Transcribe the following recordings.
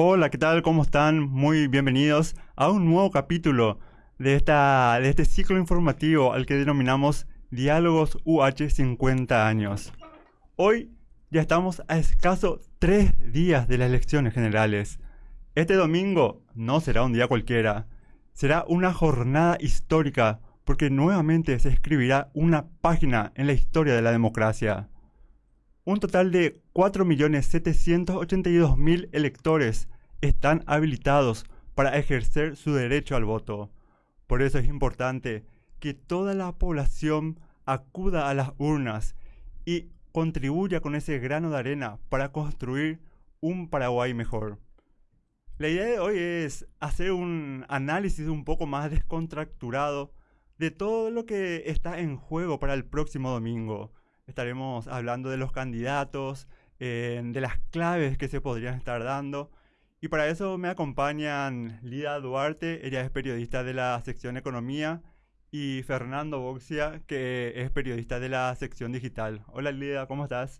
Hola, ¿qué tal? ¿Cómo están? Muy bienvenidos a un nuevo capítulo de, esta, de este ciclo informativo al que denominamos Diálogos UH 50 años. Hoy ya estamos a escaso tres días de las elecciones generales. Este domingo no será un día cualquiera, será una jornada histórica porque nuevamente se escribirá una página en la historia de la democracia. Un total de 4.782.000 electores están habilitados para ejercer su derecho al voto. Por eso es importante que toda la población acuda a las urnas y contribuya con ese grano de arena para construir un Paraguay mejor. La idea de hoy es hacer un análisis un poco más descontracturado de todo lo que está en juego para el próximo domingo. Estaremos hablando de los candidatos, eh, de las claves que se podrían estar dando. Y para eso me acompañan Lida Duarte, ella es periodista de la sección Economía, y Fernando Boxia, que es periodista de la sección Digital. Hola Lida, ¿cómo estás?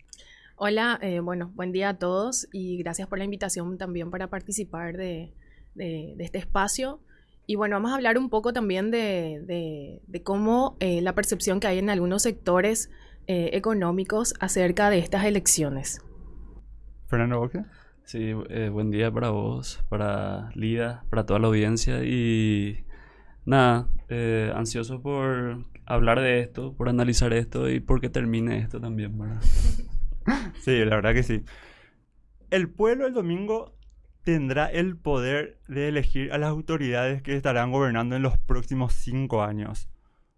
Hola, eh, bueno, buen día a todos y gracias por la invitación también para participar de, este espacio. Y bueno, vamos a hablar un poco también de, cómo eh, la percepción que hay en algunos sectores eh, económicos acerca de estas elecciones. Fernando Boque. Sí, eh, buen día para vos, para Lida, para toda la audiencia y nada, eh, ansioso por hablar de esto, por analizar esto y por que termine esto también, ¿verdad? sí, la verdad que sí. El pueblo el domingo tendrá el poder de elegir a las autoridades que estarán gobernando en los próximos cinco años.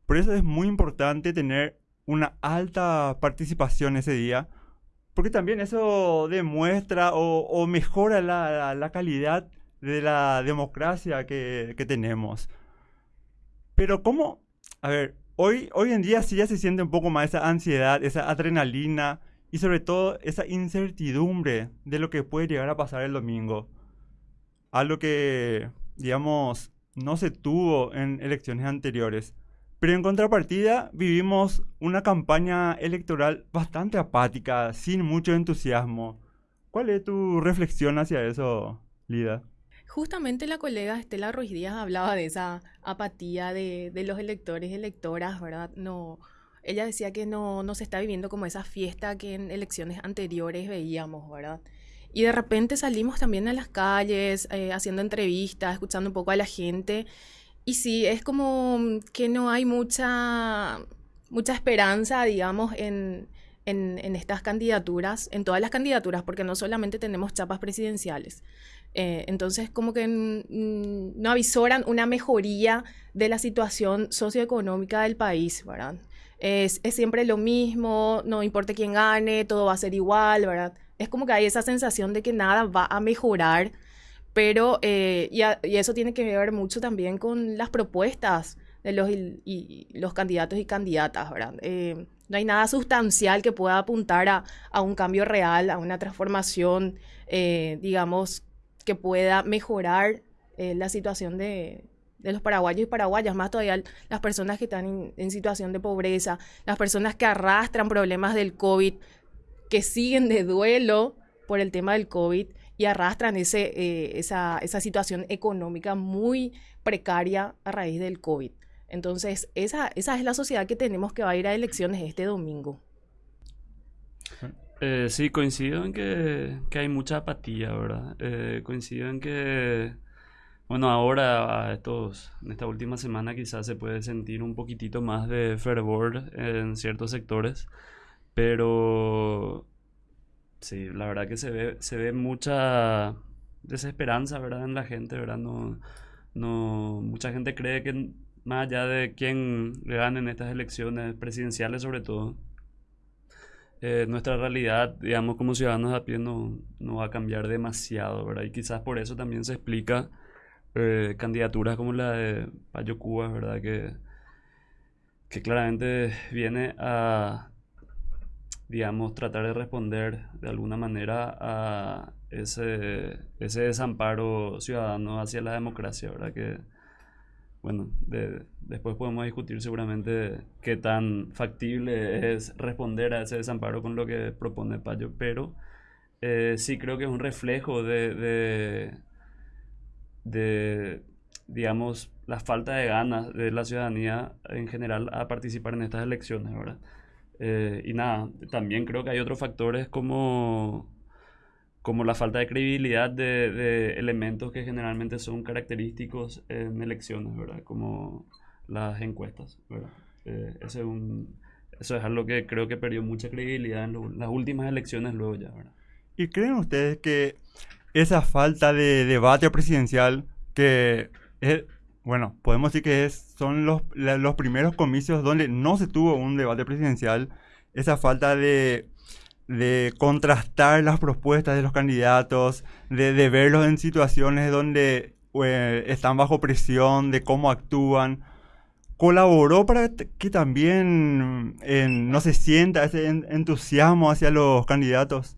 Por eso es muy importante tener una alta participación ese día, porque también eso demuestra o, mejora la, calidad de la democracia que, tenemos. Pero ¿cómo? A ver, hoy, hoy en día sí ya se siente un poco más esa ansiedad, esa adrenalina y sobre todo esa incertidumbre de lo que puede llegar a pasar el domingo. Algo que, digamos, no se tuvo en elecciones anteriores. Pero en contrapartida vivimos una campaña electoral bastante apática, sin mucho entusiasmo. ¿Cuál es tu reflexión hacia eso, Lida? Justamente la colega Estela Ruiz Díaz hablaba de esa apatía de, los electores y electoras, ¿verdad? No, ella decía que no, no se está viviendo como esa fiesta que en elecciones anteriores veíamos, ¿verdad? Y de repente salimos también a las calles, eh, haciendo entrevistas, escuchando un poco a la gente y sí, es como que no hay mucha, mucha esperanza, digamos, en, estas candidaturas, en todas las candidaturas, porque no solamente tenemos chapas presidenciales. Eh, entonces, como que no avisoran una mejoría de la situación socioeconómica del país, ¿verdad? Es, es, siempre lo mismo, no importa quién gane, todo va a ser igual, ¿verdad? Es como que hay esa sensación de que nada va a mejorar pero, eh, y, eso tiene que ver mucho también con las propuestas de los, y, los candidatos y candidatas, ¿verdad? Eh, no hay nada sustancial que pueda apuntar a, un cambio real, a una transformación, eh, digamos, que pueda mejorar la situación de, los paraguayos y paraguayas, más todavía las personas que están en, situación de pobreza, las personas que arrastran problemas del COVID, que siguen de duelo por el tema del COVID y arrastran ese, eh, esa, esa, situación económica muy precaria a raíz del COVID. Entonces, esa, esa es la sociedad que tenemos que va a ir a elecciones este domingo. Eh, sí, coincido en que, que, hay mucha apatía, ¿verdad? Eh, coincido en que, bueno, ahora estos, en esta última semana quizás se puede sentir un poquitito más de fervor en ciertos sectores, pero Sí, la verdad que se ve, se ve mucha desesperanza, ¿verdad? En la gente, ¿verdad? No, no, mucha gente cree que más allá de quién gane en estas elecciones presidenciales sobre todo, eh, nuestra realidad, digamos, como ciudadanos a pie no, no, va a cambiar demasiado, ¿verdad? Y quizás por eso también se explica eh, candidaturas como la de Payo Cuba, ¿verdad? Que, que claramente viene a digamos, tratar de responder de alguna manera a ese, ese desamparo ciudadano hacia la democracia, ¿verdad? Que, bueno, después podemos discutir seguramente qué tan factible es responder a ese desamparo con lo que propone Payo, pero eh, sí creo que es un reflejo de, de, de, digamos, la falta de ganas de la ciudadanía en general a participar en estas elecciones, ¿verdad? Eh, y nada, también creo que hay otros factores como, como la falta de credibilidad de, de elementos que generalmente son característicos en elecciones, ¿verdad? Como las encuestas, ¿verdad? Eh, ese es un, eso es algo que creo que perdió mucha credibilidad en lo- las últimas elecciones luego ya, ¿verdad? ¿Y creen ustedes que esa falta de debate presidencial, que es, bueno, podemos decir que son los, primeros comicios donde no se tuvo un debate presidencial, esa falta de, contrastar las propuestas de los candidatos, de, verlos en situaciones donde eh, están bajo presión, de cómo actúan, colaboró para que también eh, no se sienta ese en- entusiasmo hacia los candidatos?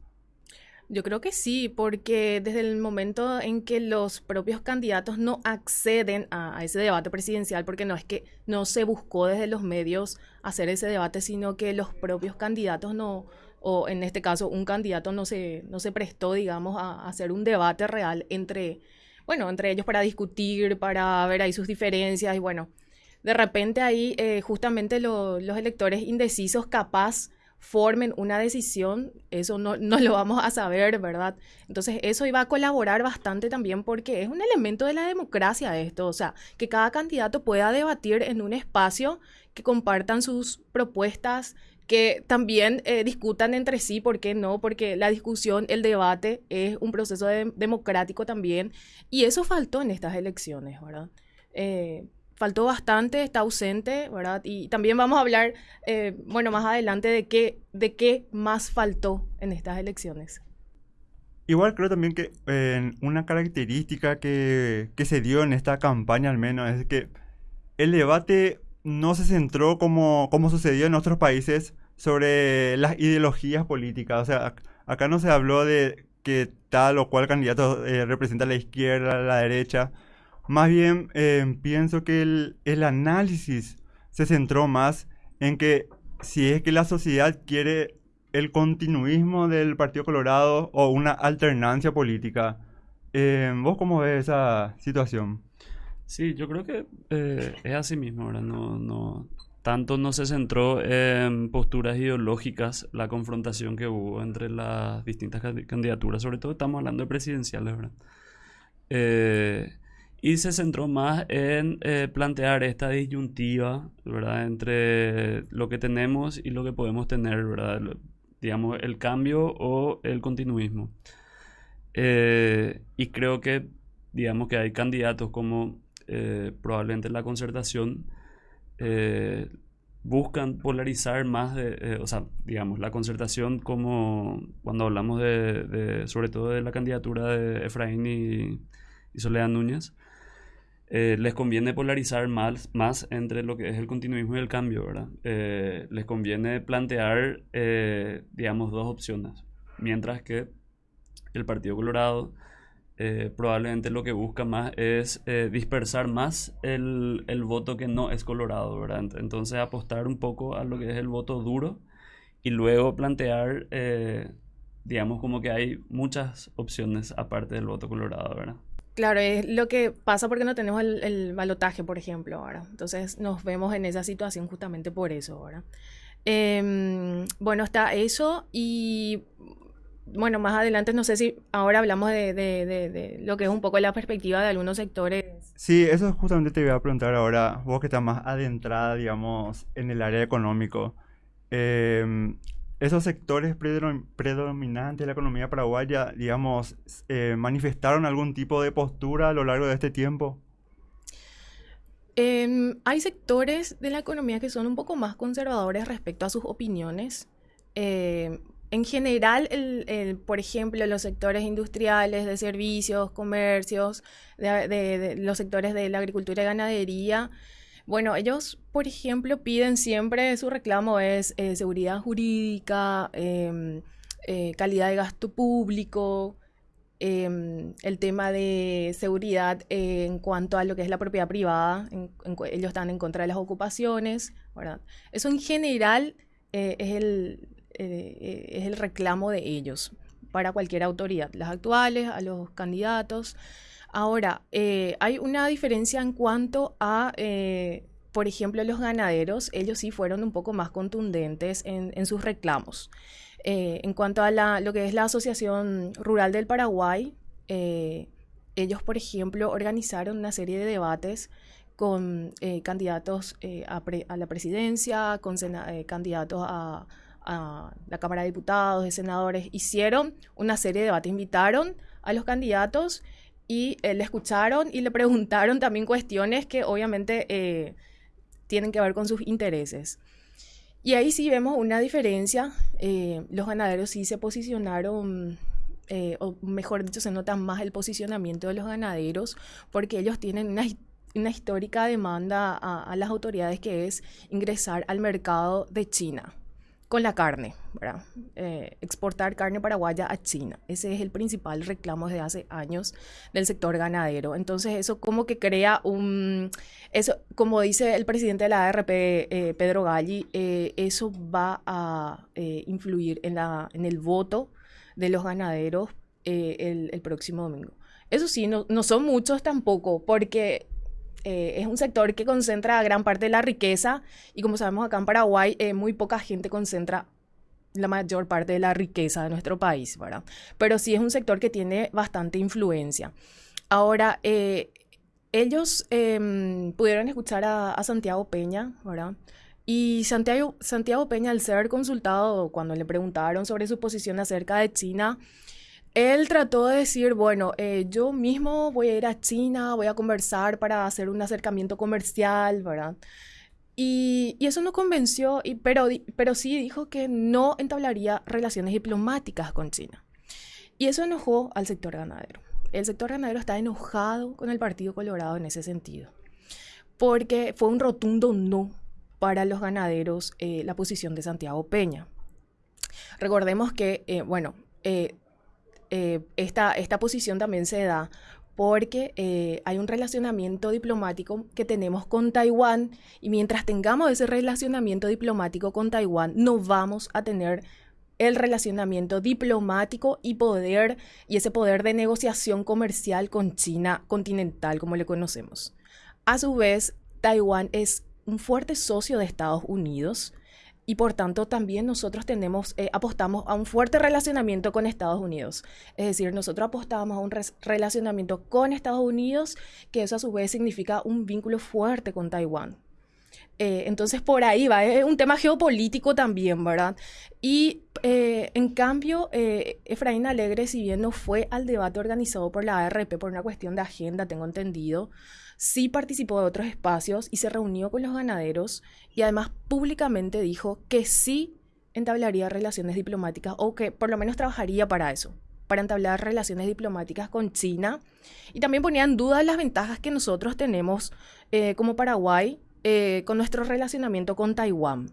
Yo creo que sí, porque desde el momento en que los propios candidatos no acceden a, ese debate presidencial, porque no es que no se buscó desde los medios hacer ese debate, sino que los propios candidatos no, o en este caso un candidato no se, no se prestó, digamos, a, a hacer un debate real entre, bueno, entre ellos para discutir, para ver ahí sus diferencias y bueno, de repente ahí eh, justamente lo- los electores indecisos capaz formen una decisión, eso no, no lo vamos a saber, ¿verdad? Entonces eso iba a colaborar bastante también porque es un elemento de la democracia esto, o sea, que cada candidato pueda debatir en un espacio, que compartan sus propuestas, que también eh, discutan entre sí, ¿por qué no? Porque la discusión, el debate es un proceso de- democrático también y eso faltó en estas elecciones, ¿verdad? Eh, faltó bastante, está ausente, ¿verdad? Y también vamos a hablar, eh, bueno, más adelante de qué, de qué más faltó en estas elecciones. Igual creo también que eh, una característica que, que se dio en esta campaña al menos es que el debate no se centró como, como sucedió en otros países sobre las ideologías políticas. O sea, ac- acá no se habló de que tal o cual candidato eh, representa la izquierda, la derecha. Más bien eh, pienso que el, el análisis se centró más en que si es que la sociedad quiere el continuismo del Partido Colorado o una alternancia política. Eh, ¿Vos cómo ves esa situación? Sí, yo creo que eh, es así mismo, ¿verdad? No, no, tanto no se centró en posturas ideológicas la confrontación que hubo entre las distintas candi- candidaturas, sobre todo estamos hablando de presidenciales. Eh, y se centró más en eh, plantear esta disyuntiva, ¿verdad? Entre lo que tenemos y lo que podemos tener, ¿verdad? Lo- digamos, el cambio o el continuismo. Eh, y creo que, digamos que hay candidatos como eh, probablemente la concertación eh, buscan polarizar más de, eh, o sea, digamos, la concertación como cuando hablamos de, de- sobre todo de la candidatura de Efraín y, y Soledad Núñez, eh, les conviene polarizar más, más entre lo que es el continuismo y el cambio, ¿verdad? Eh, les conviene plantear, eh, digamos, dos opciones, mientras que el Partido Colorado probablemente lo que busca más es dispersar más el, el voto que no es colorado, ¿verdad? Ent- Entonces apostar un poco a lo que es el voto duro y luego plantear, digamos, como que hay muchas opciones aparte del voto colorado, ¿verdad? Claro, es lo que pasa porque no tenemos el, el balotaje, por ejemplo, ahora. Entonces nos vemos en esa situación justamente por eso, ahora. bueno, está eso y bueno, más adelante no sé si ahora hablamos de, de- de- de lo que es un poco la perspectiva de algunos sectores. Sí, eso justamente te voy a preguntar ahora, vos que estás más adentrada, digamos, en el área económico. em, esos sectores predom- predominantes de la economía paraguaya, digamos, eh, manifestaron algún tipo de postura a lo largo de este tiempo. Em, hay sectores de la economía que son un poco más conservadores respecto a sus opiniones. Em, en general, el, por ejemplo, los sectores industriales, de servicios, comercios, los sectores de la agricultura y ganadería, bueno, ellos, por ejemplo, piden siempre, su reclamo es eh, seguridad jurídica, em, eh, calidad de gasto público, em, el tema de seguridad en cuanto a lo que es la propiedad privada, en- ellos están en contra de las ocupaciones. Eso en general eh, es el, es el reclamo de ellos. para cualquier autoridad, las actuales, a los candidatos. Ahora, eh, hay una diferencia en cuanto a, eh, por ejemplo, los ganaderos, ellos sí fueron un poco más contundentes en, sus reclamos. Eh, en cuanto a lo que es la Asociación Rural del Paraguay, ellos, por ejemplo, organizaron una serie de debates con candidatos a, la presidencia, con candidatos a, a la Cámara de Diputados, de senadores, hicieron una serie de debates, invitaron a los candidatos y eh, le escucharon y le preguntaron también cuestiones que obviamente eh, tienen que ver con sus intereses. Y ahí sí vemos una diferencia. Eh, los ganaderos sí se posicionaron, o mejor dicho, se nota más el posicionamiento de los ganaderos porque ellos tienen una, una histórica demanda a las autoridades que es ingresar al mercado de China con la carne, ¿verdad? Eh, exportar carne paraguaya a China. Ese es el principal reclamo desde hace años del sector ganadero. Entonces eso como que crea un... Eso, como dice el presidente de la ARP, eh, Pedro Galli, eh, eso va a influir en, la, en el voto de los ganaderos el, el, próximo domingo. Eso sí, no, no son muchos tampoco, porque eh, es un sector que concentra gran parte de la riqueza y como sabemos acá en Paraguay, eh, muy poca gente concentra la mayor parte de la riqueza de nuestro país, ¿verdad? Pero sí es un sector que tiene bastante influencia. Ahora, eh, ellos em, pudieron escuchar a, a, Santiago Peña, ¿verdad? Y Santiago, Santiago Peña, al ser consultado cuando le preguntaron sobre su posición acerca de China, él trató de decir, bueno, eh, yo mismo voy a ir a China, voy a conversar para hacer un acercamiento comercial, ¿verdad? Y, eso no convenció, pero, sí dijo que no entablaría relaciones diplomáticas con China. Y eso enojó al sector ganadero. El sector ganadero está enojado con el Partido Colorado en ese sentido, porque fue un rotundo no para los ganaderos eh, la posición de Santiago Peña. Recordemos que, eh, bueno, esta, esta posición también se da porque eh, hay un relacionamiento diplomático que tenemos con Taiwán y mientras tengamos ese relacionamiento diplomático con Taiwán, no vamos a tener el relacionamiento diplomático y poder y ese poder de negociación comercial con China continental como le conocemos. A su vez, Taiwán es un fuerte socio de Estados Unidos y por tanto también nosotros eh, apostamos a un fuerte relacionamiento con Estados Unidos. Es decir, nosotros apostamos a un relacionamiento con Estados Unidos, que eso a su vez significa un vínculo fuerte con Taiwán. Eh, entonces por ahí va, es un tema geopolítico también, ¿verdad? Y eh, en cambio, Efraín Alegre, si bien no fue al debate organizado por la ARP por una cuestión de agenda, tengo entendido, sí participó de otros espacios y se reunió con los ganaderos y además públicamente dijo que sí entablaría relaciones diplomáticas o que por lo menos trabajaría para eso, para entablar relaciones diplomáticas con China. Y también ponía en duda las ventajas que nosotros tenemos eh, como Paraguay eh, con nuestro relacionamiento con Taiwán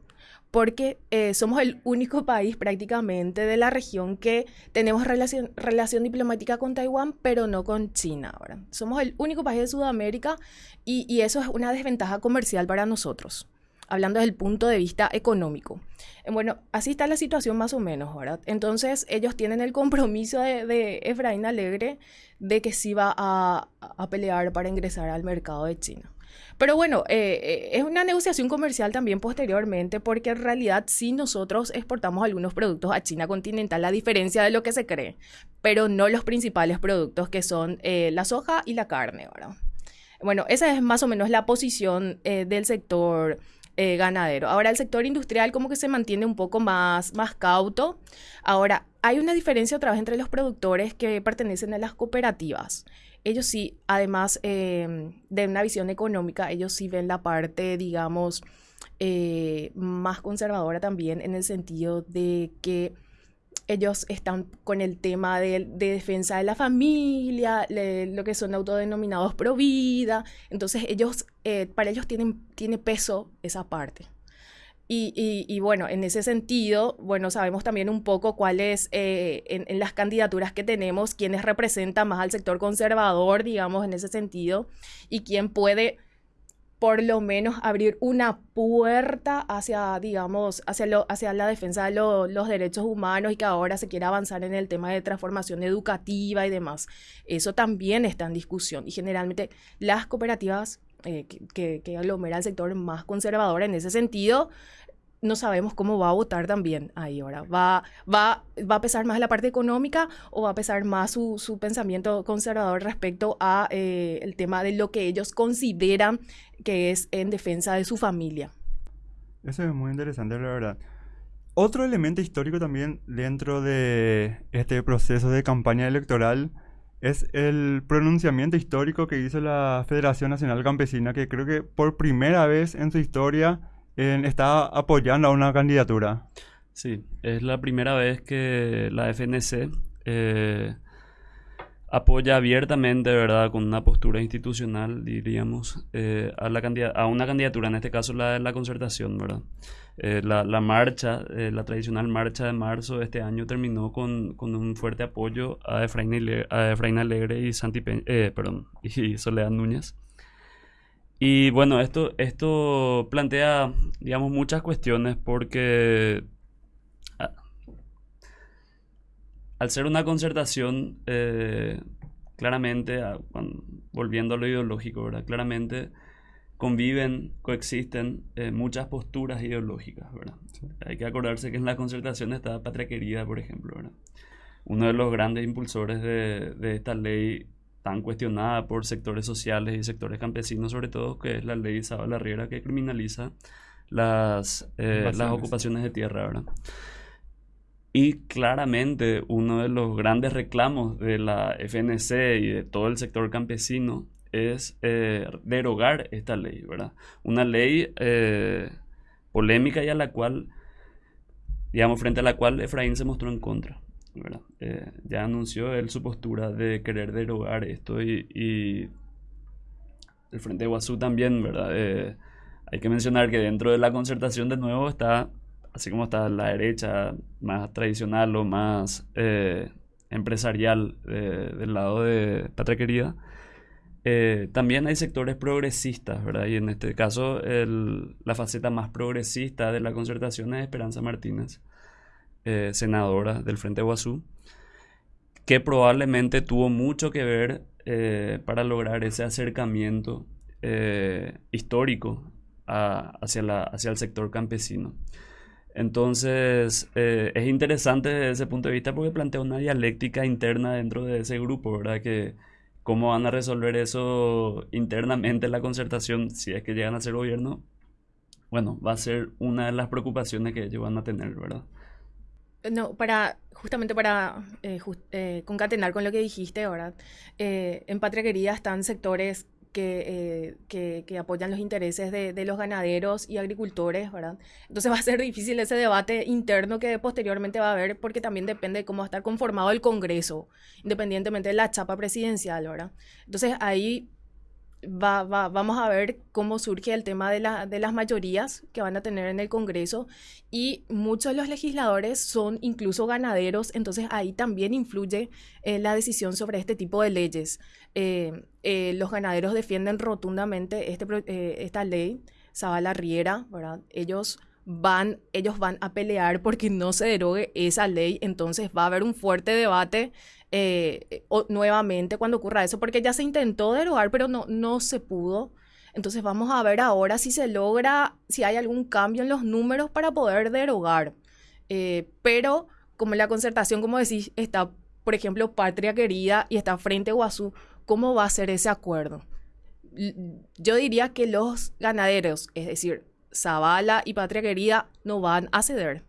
porque eh, somos el único país prácticamente de la región que tenemos relación, relación diplomática con Taiwán, pero no con China. ahora Somos el único país de Sudamérica y, eso es una desventaja comercial para nosotros, hablando desde el punto de vista económico. Eh, bueno, así está la situación más o menos, ¿verdad? Entonces ellos tienen el compromiso de, de Efraín Alegre de que sí va a pelear para ingresar al mercado de China. Pero bueno, eh, eh, es una negociación comercial también posteriormente porque en realidad sí nosotros exportamos algunos productos a China continental a diferencia de lo que se cree, pero no los principales productos que son eh, la soja y la carne, ¿verdad? Bueno, esa es más o menos la posición del sector ganadero. Ahora el sector industrial como que se mantiene un poco más, más cauto. Ahora, hay una diferencia otra vez entre los productores que pertenecen a las cooperativas ellos sí, además em, de una visión económica, ellos sí ven la parte, digamos, eh, más conservadora también en el sentido de que ellos están con el tema de, defensa de la familia, lo que son autodenominados pro vida, entonces ellos, eh, para ellos tienen, tiene peso esa parte. Y, bueno, en ese sentido, bueno, sabemos también un poco cuáles, eh, en, las candidaturas que tenemos, quiénes representan más al sector conservador, digamos, en ese sentido, y quién puede por lo menos abrir una puerta hacia, digamos, hacia, lo, hacia la defensa de los derechos humanos y que ahora se quiera avanzar en el tema de transformación educativa y demás. Eso también está en discusión y generalmente las cooperativas eh, que, que, aglomera el sector más conservador en ese sentido, no sabemos cómo va a votar también ahí ahora. ¿Va, va, va a pesar más la parte económica o va a pesar más su, su pensamiento conservador respecto a eh, el tema de lo que ellos consideran que es en defensa de su familia? Eso es muy interesante, la verdad. Otro elemento histórico también dentro de este proceso de campaña electoral es el pronunciamiento histórico que hizo la Federación Nacional Campesina, que creo que por primera vez en su historia está apoyando a una candidatura. Sí, es la primera vez que la FNC eh, apoya abiertamente, ¿verdad? Con una postura institucional, diríamos, eh, a, a una candidatura, en este caso la de la concertación, ¿verdad? Eh, la, marcha, la tradicional marcha de marzo de este año terminó con, un fuerte apoyo a Efraín, Alegre y, Santi perdón, y Soledad Núñez. Y bueno, esto, esto plantea, digamos, muchas cuestiones porque al ser una concertación, eh, claramente, volviendo a lo ideológico, ¿verdad? Claramente conviven, coexisten eh, muchas posturas ideológicas, ¿verdad? Hay que acordarse que en la concertación está Patria Querida, por ejemplo, ¿verdad? Uno de los grandes impulsores de, de esta ley tan cuestionada por sectores sociales y sectores campesinos, sobre todo, que es la ley la Riera que criminaliza las, eh, las ocupaciones de tierra, ¿verdad? Y claramente uno de los grandes reclamos de la FNC y de todo el sector campesino es eh, derogar esta ley, ¿verdad? Una ley eh, polémica y a la cual, digamos, frente a la cual Efraín se mostró en contra. Eh, ya anunció él su postura de querer derogar esto y, el Frente Guazú también, ¿verdad? Eh, hay que mencionar que dentro de la concertación de nuevo está, así como está la derecha más tradicional o más eh, empresarial del lado de Patria Querida, también hay sectores progresistas, ¿verdad? Y en este caso la faceta más progresista de la concertación es Esperanza Martínez eh, senadora del Frente Guazú, que probablemente tuvo mucho que ver eh, para lograr ese acercamiento eh, histórico hacia, la, hacia el sector campesino. Entonces, es interesante desde ese punto de vista porque plantea una dialéctica interna dentro de ese grupo, ¿verdad? Que cómo van a resolver eso internamente la concertación si es que llegan a ser gobierno, bueno, va a ser una de las preocupaciones que ellos van a tener, ¿verdad? No, para justamente para eh, eh, concatenar con lo que dijiste, ¿verdad? Eh, en Patria Querida están sectores que, que, apoyan los intereses de, de, los ganaderos y agricultores, ¿verdad? Entonces va a ser difícil ese debate interno que posteriormente va a haber porque también depende de cómo va a estar conformado el Congreso, independientemente de la chapa presidencial, ¿verdad? Entonces ahí va, va, vamos a ver cómo surge el tema de, la, de, las mayorías que van a tener en el Congreso y muchos de los legisladores son incluso ganaderos, entonces ahí también influye eh, la decisión sobre este tipo de leyes. Eh, eh, los ganaderos defienden rotundamente este, esta ley, Zabala Riera, ¿verdad? Ellos van, ellos van a pelear porque no se derogue esa ley, entonces va a haber un fuerte debate eh, nuevamente cuando ocurra eso, porque ya se intentó derogar, pero no, no se pudo. Entonces vamos a ver ahora si se logra, si hay algún cambio en los números para poder derogar. Eh, pero como la concertación, como decís, está, por ejemplo, Patria Querida y está Frente Guazú, ¿cómo va a ser ese acuerdo? Yo diría que los ganaderos, es decir, Zavala y Patria Querida, no van a ceder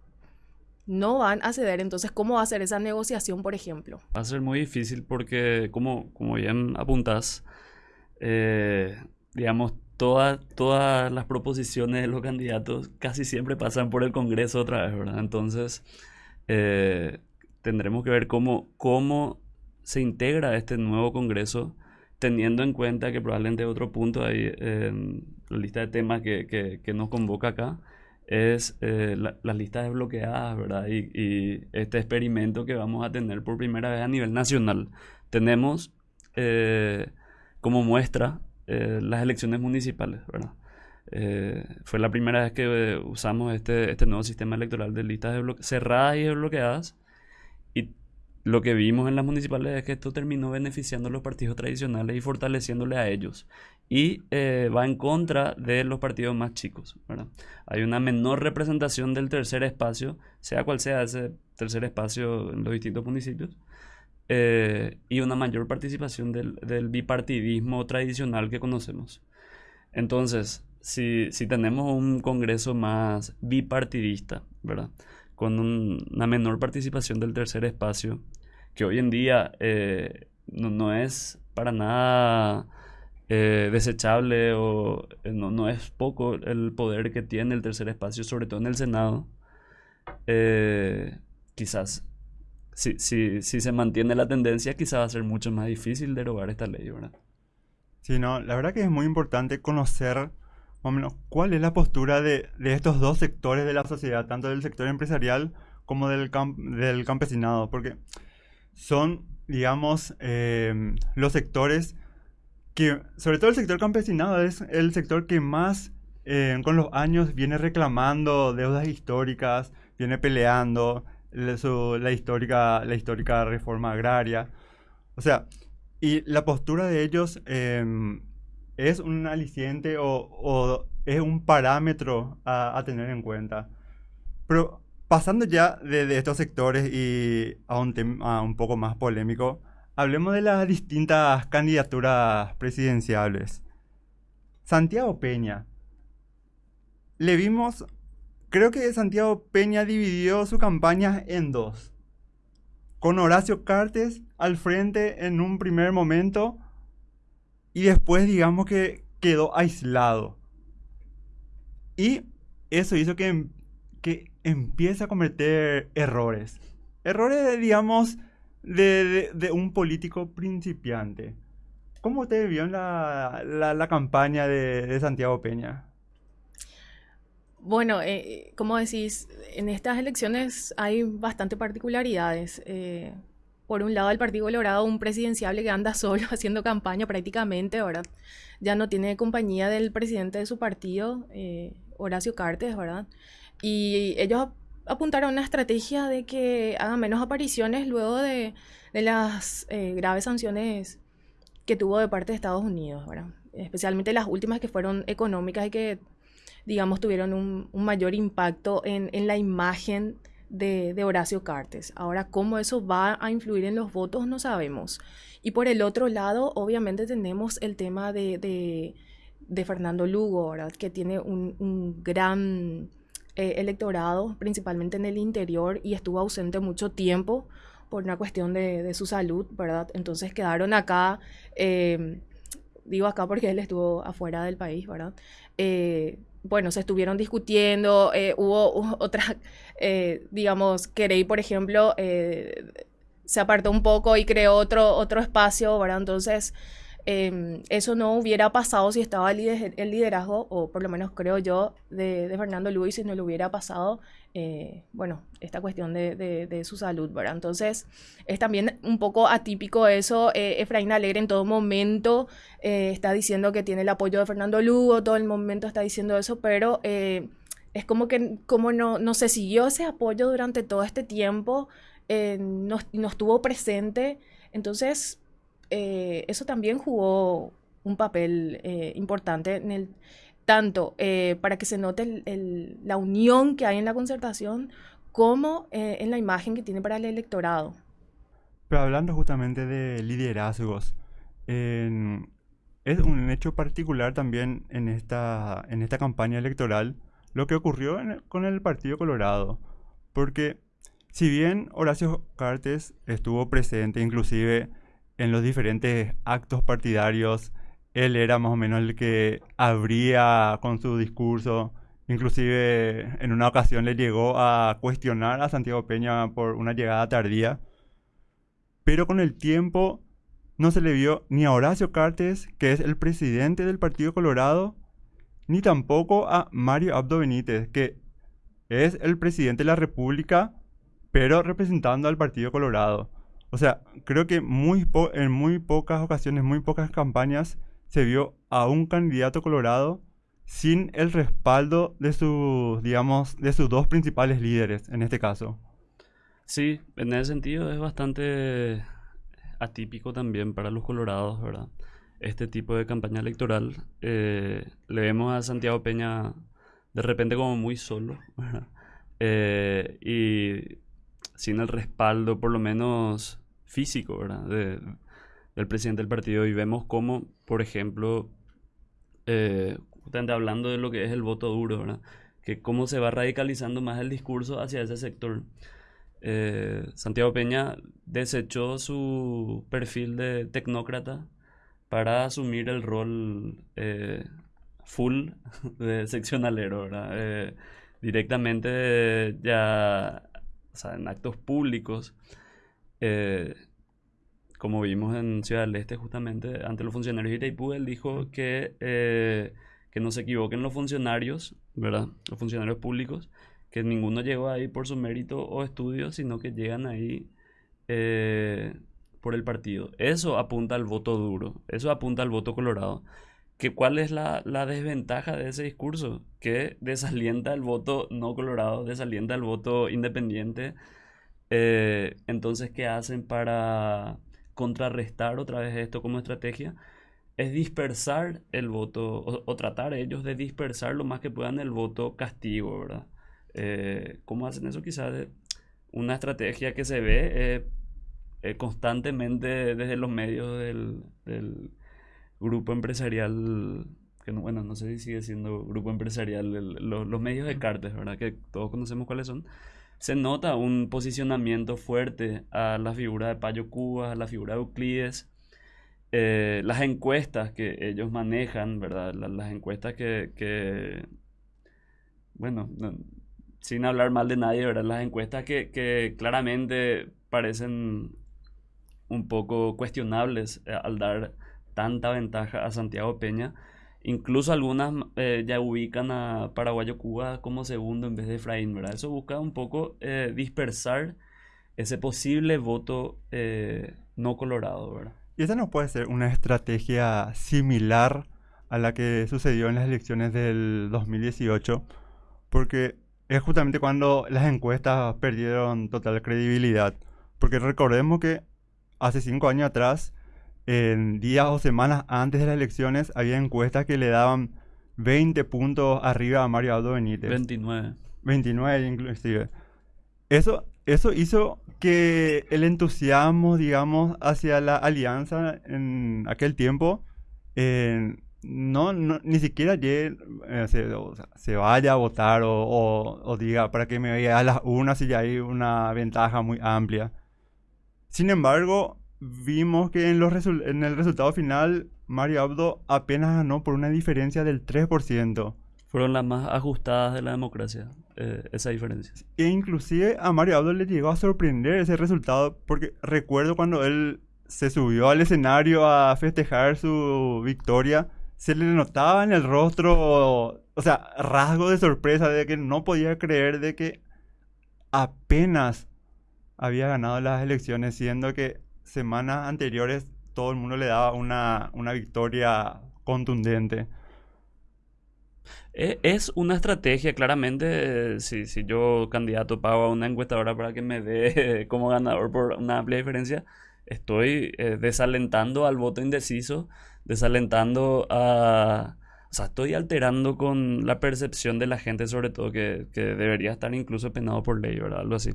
no van a ceder. Entonces, ¿cómo va a ser esa negociación, por ejemplo? Va a ser muy difícil porque, como, como bien apuntas, eh, digamos, todas todas las proposiciones de los candidatos casi siempre pasan por el Congreso otra vez, ¿verdad? Entonces, eh, tendremos que ver cómo, cómo se integra este nuevo Congreso, teniendo en cuenta que probablemente otro punto ahí en la lista de temas que, nos convoca acá es eh, las listas desbloqueadas, ¿verdad? Y, este experimento que vamos a tener por primera vez a nivel nacional. Tenemos eh, como muestra eh, las elecciones municipales. Eh, fue la primera vez que usamos este, este nuevo sistema electoral de listas cerradas y desbloqueadas. Lo que vimos en las municipales es que esto terminó beneficiando a los partidos tradicionales y fortaleciéndole a ellos. Y va en contra de los partidos más chicos. ¿verdad? Hay una menor representación del tercer espacio, sea cual sea ese tercer espacio en los distintos municipios. Eh, y una mayor participación del, del, bipartidismo tradicional que conocemos. Entonces, si, si tenemos un Congreso más bipartidista, ¿verdad? Con una menor participación del tercer espacio, que hoy en día eh, no, es para nada eh, desechable o no, no, es poco el poder que tiene el tercer espacio, sobre todo en el Senado, quizás si, si, si se mantiene la tendencia, quizá va a ser mucho más difícil derogar esta ley, ¿verdad? Sí, no, la verdad que es muy importante conocer más o menos cuál es la postura de, de estos dos sectores de la sociedad, tanto del sector empresarial como del, del campesinado, porque son, digamos, eh, los sectores que, sobre todo el sector campesinado, es el sector que más eh, con los años viene reclamando deudas históricas, viene peleando, la, histórica, la histórica reforma agraria. O sea, y la postura de ellos em, es un aliciente o, es un parámetro a, tener en cuenta. Pero pasando ya de, estos sectores y a un tema un poco más polémico, hablemos de las distintas candidaturas presidenciales. Santiago Peña. Le vimos Creo que Santiago Peña dividió su campaña en dos. Con Horacio Cartes al frente en un primer momento y después digamos que quedó aislado. Y eso hizo que, que empiece a cometer errores. Errores, digamos, de, un político principiante. ¿Cómo usted vio la, la, campaña de, de Santiago Peña? Bueno, eh, como decís, en estas elecciones hay bastante particularidades. Eh, por un lado, el Partido Colorado, un presidenciable que anda solo haciendo campaña prácticamente, ¿verdad? Ya no tiene compañía del presidente de su partido, eh, Horacio Cartes, ¿verdad? Y ellos apuntaron a una estrategia de que haga menos apariciones luego de, de las graves sanciones que tuvo de parte de Estados Unidos, ¿verdad? Especialmente las últimas que fueron económicas y que digamos, tuvieron un, mayor impacto en, la imagen de, Horacio Cartes. Ahora, cómo eso va a influir en los votos no sabemos. Y por el otro lado, obviamente tenemos el tema de, Fernando Lugo, que tiene un, gran eh, electorado, principalmente en el interior, y estuvo ausente mucho tiempo por una cuestión de, su salud, ¿verdad? Entonces quedaron acá, eh, digo acá porque él estuvo afuera del país, ¿verdad? Eh, bueno, se estuvieron discutiendo, eh, hubo otra, eh, digamos, Querey, por ejemplo, eh, se apartó un poco y creó otro, otro espacio, ¿verdad? Entonces, Em, eso no hubiera pasado si estaba el, liderazgo, o por lo menos creo yo, de, Fernando Luis, si no le hubiera pasado, eh, bueno, esta cuestión de, su salud, ¿verdad? Entonces, es también un poco atípico eso. Eh, Efraín Alegre en todo momento eh, está diciendo que tiene el apoyo de Fernando Lugo, todo el momento está diciendo eso, pero es como que como no, no se siguió ese apoyo durante todo este tiempo, no, no estuvo presente. Entonces, eso también jugó un papel importante en el tanto eh, para que se note la unión que hay en la concertación como en la imagen que tiene para el electorado. Pero hablando justamente de liderazgos, es un hecho particular también en esta, en esta campaña electoral lo que ocurrió con el Partido Colorado. Porque si bien Horacio Cartes estuvo presente, inclusive en los diferentes actos partidarios, él era más o menos el que abría con su discurso. Inclusive en una ocasión le llegó a cuestionar a Santiago Peña por una llegada tardía. Pero con el tiempo no se le vio ni a Horacio Cartes, que es el presidente del Partido Colorado, ni tampoco a Mario Abdo Benítez, que es el presidente de la República, pero representando al Partido Colorado. O sea, creo que en muy pocas ocasiones, muy pocas campañas se vio a un candidato colorado sin el respaldo de sus, digamos, de sus dos principales líderes en este caso. Sí, en ese sentido es bastante atípico también para los colorados, ¿verdad? Este tipo de campaña electoral. Eh, le vemos a Santiago Peña de repente como muy solo, ¿verdad? Eh, y sin el respaldo, por lo menos físico, ¿verdad? Del presidente del partido. Y vemos cómo, por ejemplo, eh, justamente hablando de lo que es el voto duro, ¿verdad? Que cómo se va radicalizando más el discurso hacia ese sector. Eh, Santiago Peña desechó su perfil de tecnócrata para asumir el rol eh, full de seccionalero, ¿verdad? Eh, directamente ya, o sea, en actos públicos, como vimos en Ciudad del Este justamente, ante los funcionarios de Itaipú, él dijo que que no se equivoquen los funcionarios, ¿verdad? Los funcionarios públicos, que ninguno llegó ahí por su mérito o estudio, sino que llegan ahí eh, por el partido. Eso apunta al voto duro, eso apunta al voto colorado. ¿Que ¿Cuál es la, desventaja de ese discurso? Que desalienta el voto no colorado, desalienta el voto independiente. Eh, entonces, ¿qué hacen para contrarrestar otra vez esto como estrategia? es dispersar el voto, o, tratar ellos de dispersar lo más que puedan el voto castigo, ¿verdad? Eh, ¿Cómo hacen eso? Quizás una estrategia que se ve eh, eh, constantemente desde los medios del, grupo empresarial, que no, bueno, no sé si sigue siendo grupo empresarial, los medios de cartes, ¿verdad? Que todos conocemos cuáles son. Se nota un posicionamiento fuerte a la figura de Payo Cuba, a la figura de Euclides, eh, las encuestas que ellos manejan, ¿verdad? las encuestas que, bueno, sin hablar mal de nadie, ¿verdad? Las encuestas que, claramente parecen un poco cuestionables eh, al dar tanta ventaja a Santiago Peña. Incluso algunas eh, ya ubican a Paraguayo Cuba como segundo en vez de Efraín, ¿verdad? Eso busca un poco dispersar ese posible voto no colorado, ¿verdad? Y esa no puede ser una estrategia similar a la que sucedió en las elecciones del 2018, porque es justamente cuando las encuestas perdieron total credibilidad. Porque recordemos que hace cinco años atrás, en días o semanas antes de las elecciones, había encuestas que le daban 20 puntos arriba a Mario Aldo Benítez. 29. 29 inclusive. Eso, eso hizo que el entusiasmo, digamos, hacia la alianza en aquel tiempo, no, ni siquiera eh, se, vaya a votar o, diga para que me vaya a las unas si ya hay una ventaja muy amplia. Sin embargo, vimos que en, los en el resultado final, Mario Abdo apenas ganó por una diferencia del 3% fueron las más ajustadas de la democracia, eh, esa diferencia. E inclusive a Mario Abdo le llegó a sorprender ese resultado, porque recuerdo cuando él se subió al escenario a festejar su victoria, se le notaba en el rostro, o sea, rasgo de sorpresa de que no podía creer de que apenas había ganado las elecciones, siendo que semanas anteriores todo el mundo le daba una, una victoria contundente. E, es una estrategia, claramente, si, si yo candidato pago a una encuestadora para que me dé como ganador por una amplia diferencia, estoy eh, desalentando al voto indeciso, desalentando a... O sea, estoy alterando con la percepción de la gente, sobre todo, que, que debería estar incluso penado por ley, ¿verdad? Algo así.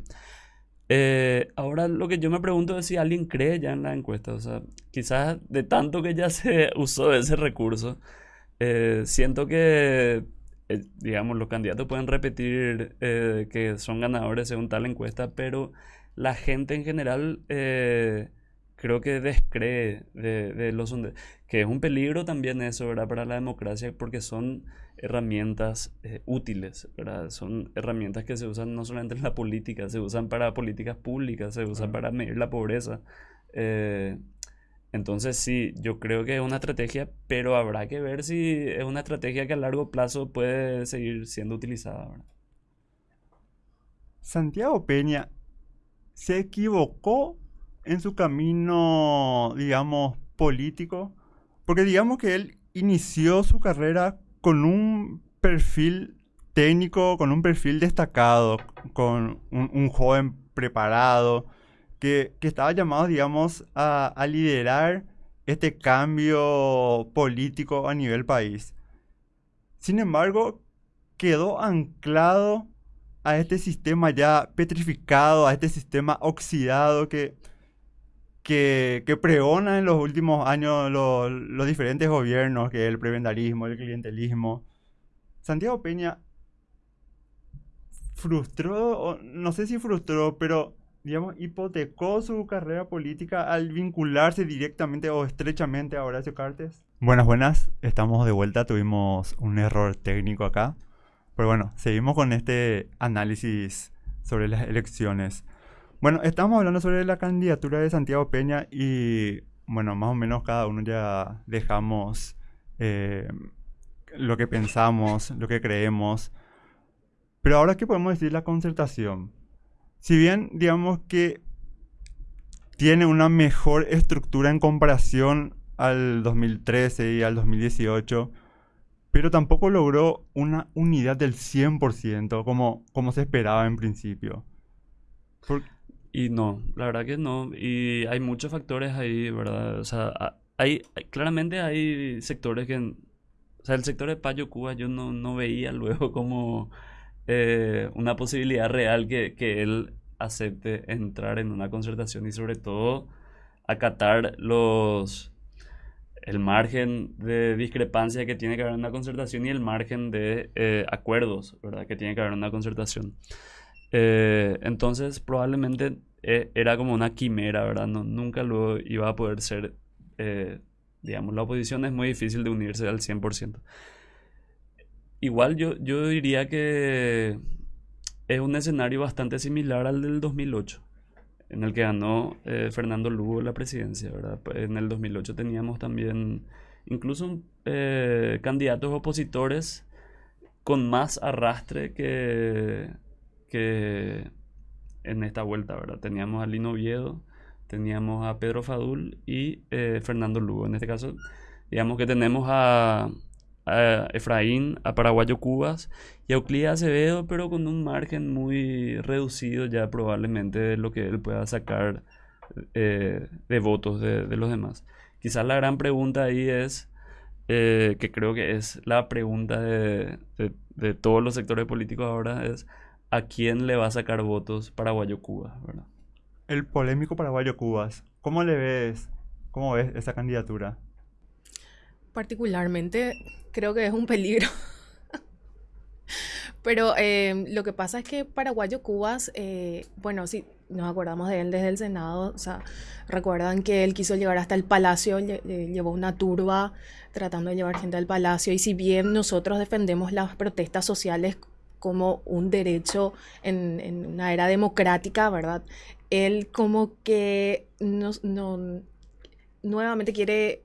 Eh, ahora lo que yo me pregunto es si alguien cree ya en la encuesta. O sea, quizás de tanto que ya se usó ese recurso, eh, siento que, eh, digamos, los candidatos pueden repetir que son ganadores según tal encuesta, pero la gente en general creo que descree de, los que es un peligro también eso, ¿verdad? Para la democracia, porque son herramientas útiles, ¿verdad? Son herramientas que se usan no solamente en la política, se usan para políticas públicas, se usan para medir la pobreza. Entonces sí, yo creo que es una estrategia, pero habrá que ver si es una estrategia que a largo plazo puede seguir siendo utilizada. Santiago Peña se equivocó en su camino, digamos, político, Porque digamos que él inició su carrera con un perfil técnico, con un perfil destacado, con un, joven preparado, que, estaba llamado, digamos, a, a liderar este cambio político a nivel país. Sin embargo, quedó anclado a este sistema ya petrificado, a este sistema oxidado que, que, que pregona en los últimos años los, los diferentes gobiernos, que el prebendarismo, el clientelismo. Santiago Peña frustró, no sé si frustró, pero digamos, hipotecó su carrera política al vincularse directamente o estrechamente a Horacio Cartes. Buenas, buenas, estamos de vuelta, tuvimos un error técnico acá. Pero bueno, seguimos con este análisis sobre las elecciones. Bueno, estamos hablando sobre la candidatura de Santiago Peña y bueno, más o menos cada uno ya dejamos eh, lo que pensamos, lo que creemos. Pero ahora, ¿qué podemos decir la concertación? Si bien digamos que tiene una mejor estructura en comparación al 2013 y al 2018, pero tampoco logró una unidad del 100% como, como se esperaba en principio. Y no, la verdad que no. Y hay muchos factores ahí, ¿verdad? O sea, hay, claramente hay sectores que... O sea, el sector de Payo Cuba yo no, no veía luego como eh, una posibilidad real que, que él acepte entrar en una concertación y sobre todo acatar los el margen de discrepancia que tiene que haber en una concertación y el margen de eh, acuerdos, ¿verdad? Que tiene que haber en una concertación. Eh, entonces, probablemente eh, era como una quimera, ¿verdad? No, nunca lo iba a poder ser, digamos, la oposición es muy difícil de unirse al 100%. Igual yo, yo diría que es un escenario bastante similar al del 2008 en el que ganó eh, Fernando Lugo la presidencia, ¿verdad? En el 2008 teníamos también incluso eh, candidatos opositores con más arrastre que, que en esta vuelta, ¿verdad? Teníamos a Lino Oviedo, teníamos a Pedro Fadul y eh, Fernando Lugo. En este caso, digamos que tenemos a, Efraín, a Paraguayo Cubas y a Euclid Acevedo, pero con un margen muy reducido ya probablemente de lo que él pueda sacar eh, de votos de, los demás. Quizás la gran pregunta ahí es, eh, que creo que es la pregunta de, todos los sectores políticos ahora, es ¿a quién le va a sacar votos Paraguayo Cubas? El polémico Paraguayo Cubas, ¿cómo le ves? ¿Cómo ves esa candidatura? Particularmente creo que es un peligro. Pero eh, lo que pasa es que Paraguayo Cubas, eh, bueno, sí, nos acordamos de él desde el Senado, o sea, recuerdan que él quiso llegar hasta el Palacio, llevó una turba tratando de llevar gente al Palacio, y si bien nosotros defendemos las protestas sociales como un derecho en, una era democrática, ¿verdad? Él como que no, nuevamente quiere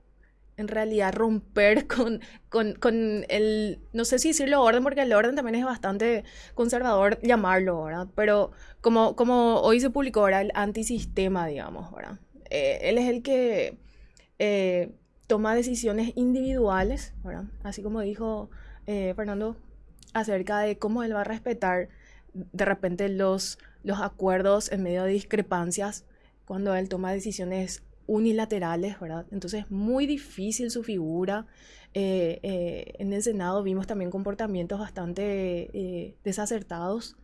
en realidad romper con, con, el, no sé si decirlo orden, porque el orden también es bastante conservador llamarlo, ¿verdad? Pero como, como hoy se publicó ahora el antisistema, digamos, ¿verdad? Eh, él es el que eh, toma decisiones individuales, ¿verdad? Así como dijo eh, Fernando acerca de cómo él va a respetar de repente los, los acuerdos en medio de discrepancias cuando él toma decisiones unilaterales, ¿verdad? Entonces, muy difícil su figura. Eh, eh, en el Senado vimos también comportamientos bastante eh, desacertados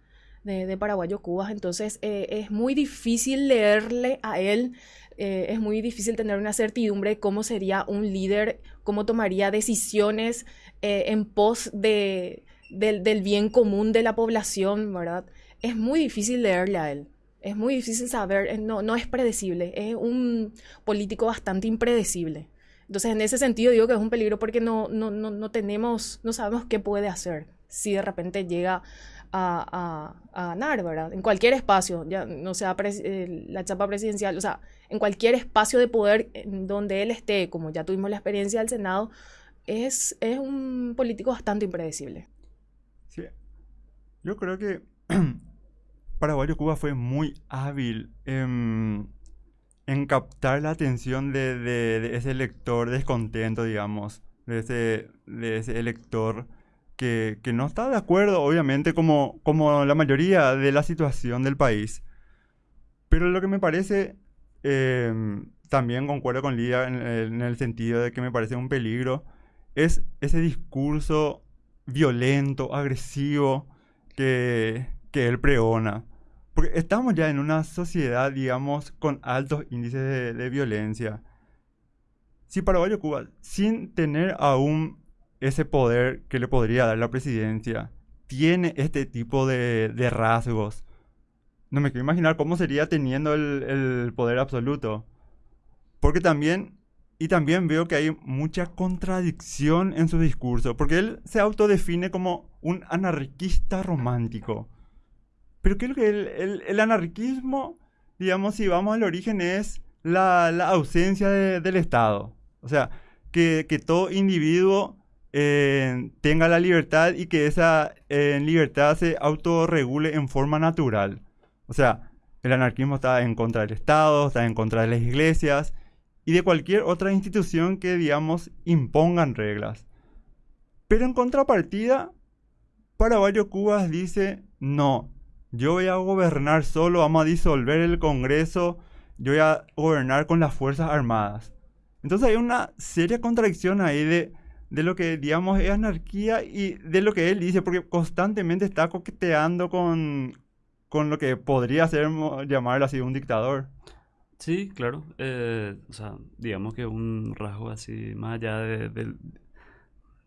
de, de, Paraguayo Cubas, entonces es muy difícil leerle a él, es muy difícil tener una certidumbre de cómo sería un líder, cómo tomaría decisiones en pos de, del, bien común de la población, ¿verdad? Es muy difícil leerle a él. Es muy difícil saber, eh, no, no es predecible, es un político bastante impredecible. Entonces, en ese sentido digo que es un peligro porque no, no, no, no tenemos, no sabemos qué puede hacer si de repente llega a, a, ganar, ¿verdad? En cualquier espacio, ya no sea eh, la chapa presidencial, o sea, en cualquier espacio de poder donde él esté, como ya tuvimos la experiencia del Senado, es, es un político bastante impredecible. Yo creo que Paraguayo Cuba fue muy hábil en, en captar la atención de, ese lector descontento, digamos, de ese, de ese elector que, no está de acuerdo, obviamente, como, la mayoría de la situación del país. Pero lo que me parece, em, también concuerdo con Lía en el sentido de que me parece un peligro, es ese discurso violento, agresivo que, que él pregona. Porque estamos ya en una sociedad, digamos, con altos índices de, violencia. Si Paraguay o Cuba, sin tener aún ese poder que le podría dar la presidencia, tiene este tipo de, de rasgos, no me quiero imaginar cómo sería teniendo el, el poder absoluto. Porque también, y también veo que hay mucha contradicción en su discurso, porque él se autodefine como un anarquista romántico. Pero creo que el, el- el anarquismo, digamos, si vamos al origen, es la, la ausencia de- del Estado. O sea, que, que todo individuo eh, tenga la libertad y que esa eh, libertad se autorregule en forma natural. O sea, el anarquismo está en contra del Estado, está en contra de las iglesias y de cualquier otra institución que, digamos, impongan reglas. Pero en contrapartida, Paraguayo Cubas dice, no, yo voy a gobernar solo, vamos a disolver el Congreso, yo voy a gobernar con las Fuerzas Armadas. Entonces hay una seria contradicción ahí de, de lo que, digamos, es anarquía y de lo que él dice, porque constantemente está coqueteando con, con lo que podría ser, llamarlo así, un dictador. Sí, claro. eh, o sea, digamos que un rasgo así, más allá de- del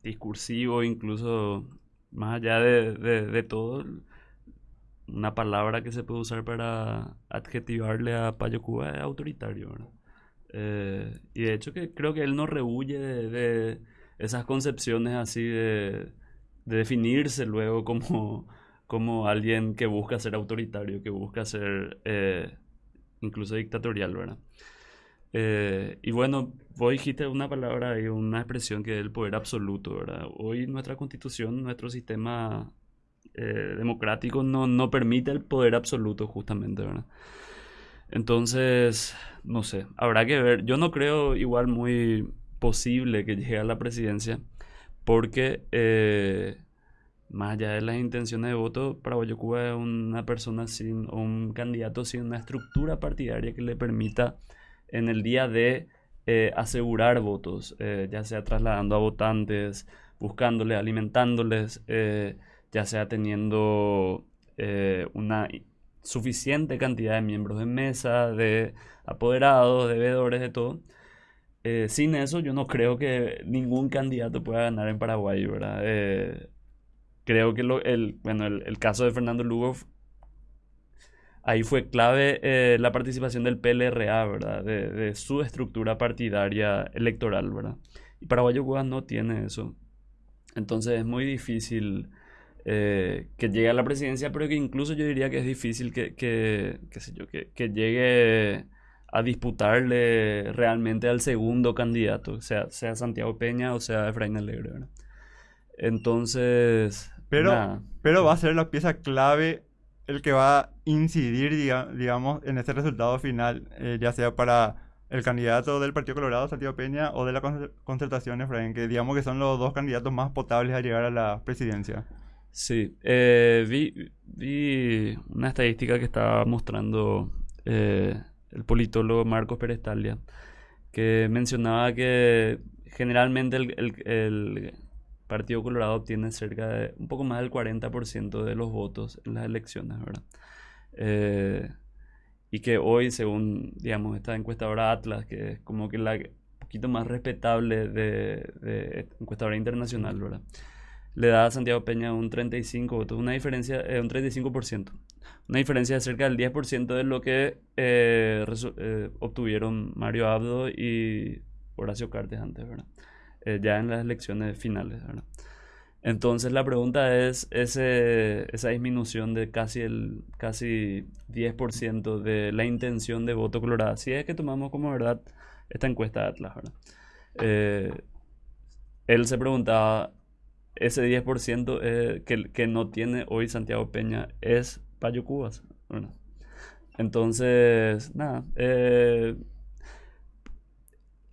discursivo, incluso más allá de, de- de todo, una palabra que se puede usar para adjetivarle a Payo Cuba es autoritario, ¿verdad? Eh, y de hecho que creo que él no rehuye de, esas concepciones así de, de definirse luego como, como alguien que busca ser autoritario, que busca ser eh, incluso dictatorial, ¿verdad? Eh, y bueno, vos dijiste una palabra y una expresión que es el poder absoluto, ¿verdad? Hoy nuestra constitución, nuestro sistema eh, democrático no, no permite el poder absoluto justamente, ¿verdad? Entonces, no sé, habrá que ver. Yo no creo igual muy posible que llegue a la presidencia porque eh, más allá de las intenciones de voto, Paraguayo Cuba es una persona sin, un candidato sin una estructura partidaria que le permita en el día de eh, asegurar votos, eh, ya sea trasladando a votantes, buscándoles, alimentándoles, eh, ya sea teniendo una suficiente cantidad de miembros de mesa, de apoderados, de veedores, de todo. Sin eso, yo no creo que ningún candidato pueda ganar en Paraguay, ¿verdad? Creo que lo- el, bueno, el, el caso de Fernando Lugo, ahí fue clave eh, la participación del PLRA, ¿verdad? De, su estructura partidaria electoral, ¿verdad? Y Paraguayo Cuba no tiene eso. Entonces es muy difícil eh, que llegue a la presidencia, pero que incluso yo diría que es difícil que, que, qué sé yo, que, que llegue a disputarle realmente al segundo candidato, sea, sea Santiago Peña o sea Efraín Alegre. Entonces, Pero, nada. pero va a ser la pieza clave el que va a incidir, diga- digamos, en ese resultado final, eh, ya sea para el candidato del Partido Colorado, Santiago Peña, o de la concer- concertación, Efraín, que digamos que son los dos candidatos más potables a llegar a la presidencia. Sí, eh, vi, vi una estadística que estaba mostrando eh, el politólogo Marcos Pérez Talia, que mencionaba que generalmente el, el- el Partido Colorado obtiene cerca de un poco más del 40% de los votos en las elecciones, ¿verdad? Eh, y que hoy, según, digamos, esta encuestadora Atlas, que es como que la poquito más respetable de, de encuestadora internacional, ¿verdad? le da a Santiago Peña un 35 votos, una diferencia, eh, un 35%, una diferencia de cerca del 10% de lo que eh, eh, obtuvieron Mario Abdo y Horacio Cartes antes, ¿verdad? Eh, ya en las elecciones finales, ¿verdad? Entonces la pregunta es ese, esa disminución de casi el casi 10% de la intención de voto colorada, si es que tomamos como verdad esta encuesta de Atlas, ¿verdad? Eh, él se preguntaba, ese 10% eh, que, que no tiene hoy Santiago Peña es Payo Cubas. Bueno, Entonces, nada. Eh,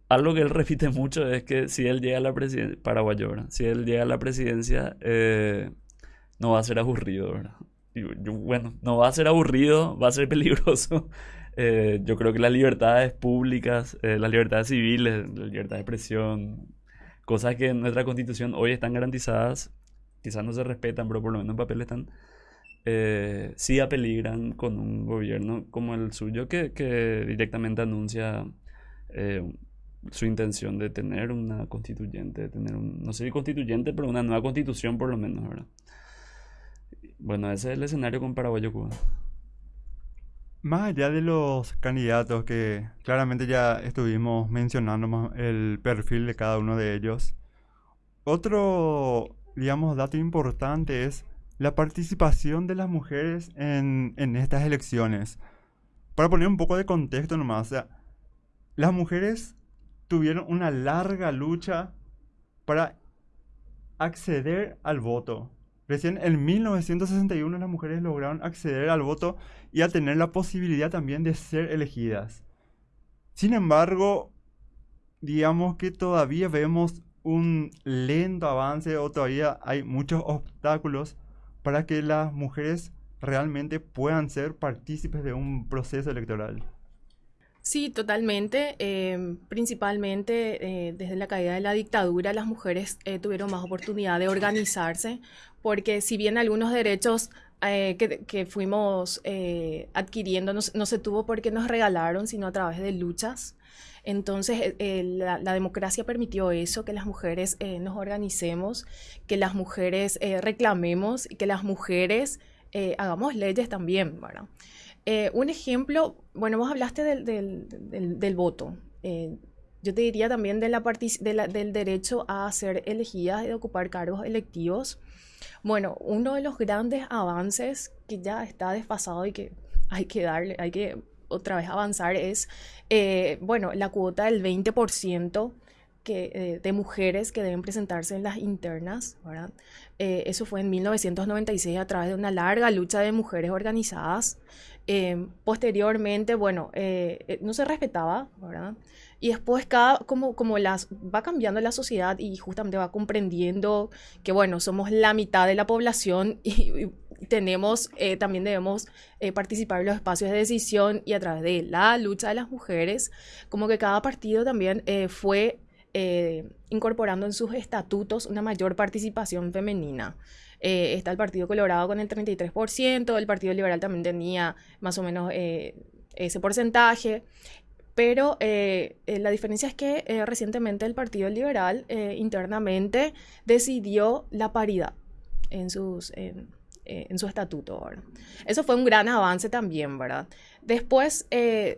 algo que él repite mucho es que si él llega a la presidencia, paraguayo, Si él llega a la presidencia, eh, no va a ser aburrido, bueno, no va a ser aburrido, va a ser peligroso. Eh, yo creo que las libertades públicas, eh, las libertades civiles, la libertad de expresión, cosas que en nuestra constitución hoy están garantizadas, quizás no se respetan, pero por lo menos en papel están, eh, sí apeligran con un gobierno como el suyo que, que directamente anuncia su intención de tener una constituyente, de tener un, no sé si constituyente, pero una nueva constitución por lo menos, ¿verdad? Bueno, ese es el escenario con Paraguayo-Cuba. Más allá de los candidatos que claramente ya estuvimos mencionando el perfil de cada uno de ellos, otro, digamos, dato importante es la participación de las mujeres en, en estas elecciones. Para poner un poco de contexto nomás, o sea, las mujeres tuvieron una larga lucha para acceder al voto. Recién en 1961 las mujeres lograron acceder al voto y a tener la posibilidad también de ser elegidas. Sin embargo, digamos que todavía vemos un lento avance o todavía hay muchos obstáculos para que las mujeres realmente puedan ser partícipes de un proceso electoral. Sí, totalmente. Em, principalmente eh, desde la caída de la dictadura, las mujeres eh, tuvieron más oportunidad de organizarse, porque si bien algunos derechos eh, que, fuimos adquiriendo no, se tuvo porque nos regalaron, sino a través de luchas. Entonces, la, la, democracia permitió eso, que las mujeres nos organicemos, que las mujeres reclamemos y que las mujeres hagamos leyes también, ¿verdad? Eh, un ejemplo, bueno, vos hablaste del, voto. Eh, yo te diría también de la del derecho a ser elegidas y de ocupar cargos electivos. Bueno, uno de los grandes avances que ya está desfasado y que hay que darle, hay que otra vez avanzar es, eh, bueno, la cuota del 20% que, de mujeres que deben presentarse en las internas, eso fue en 1996 a través de una larga lucha de mujeres organizadas. Em, posteriormente, bueno, eh, eh, no se respetaba, ¿verdad? Y después cada, como, como las, va cambiando la sociedad y justamente va comprendiendo que, bueno, somos la mitad de la población y, tenemos, eh, también debemos participar en los espacios de decisión y a través de la lucha de las mujeres, como que cada partido también fue incorporando en sus estatutos una mayor participación femenina. Eh, está el Partido Colorado con el 33%, el Partido Liberal también tenía más o menos eh, ese porcentaje. Pero eh, la diferencia es que recientemente el Partido Liberal internamente decidió la paridad en, sus, su estatuto. Eso fue un gran avance también, ¿verdad? Después,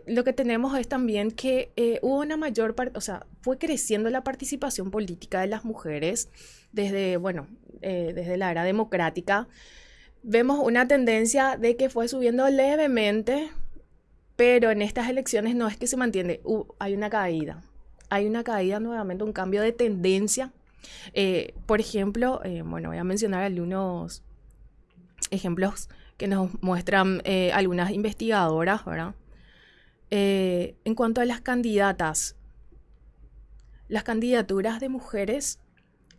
lo que tenemos es también que hubo una mayor, o sea, fue creciendo la participación política de las mujeres desde, bueno, eh, desde la era democrática, vemos una tendencia de que fue subiendo levemente, pero en estas elecciones no es que se mantiene, hay una caída. Hay una caída nuevamente, un cambio de tendencia. Eh, por ejemplo, eh, bueno, voy a mencionar algunos ejemplos que nos muestran algunas investigadoras, ¿verdad? en cuanto a las candidatas, las candidaturas de mujeres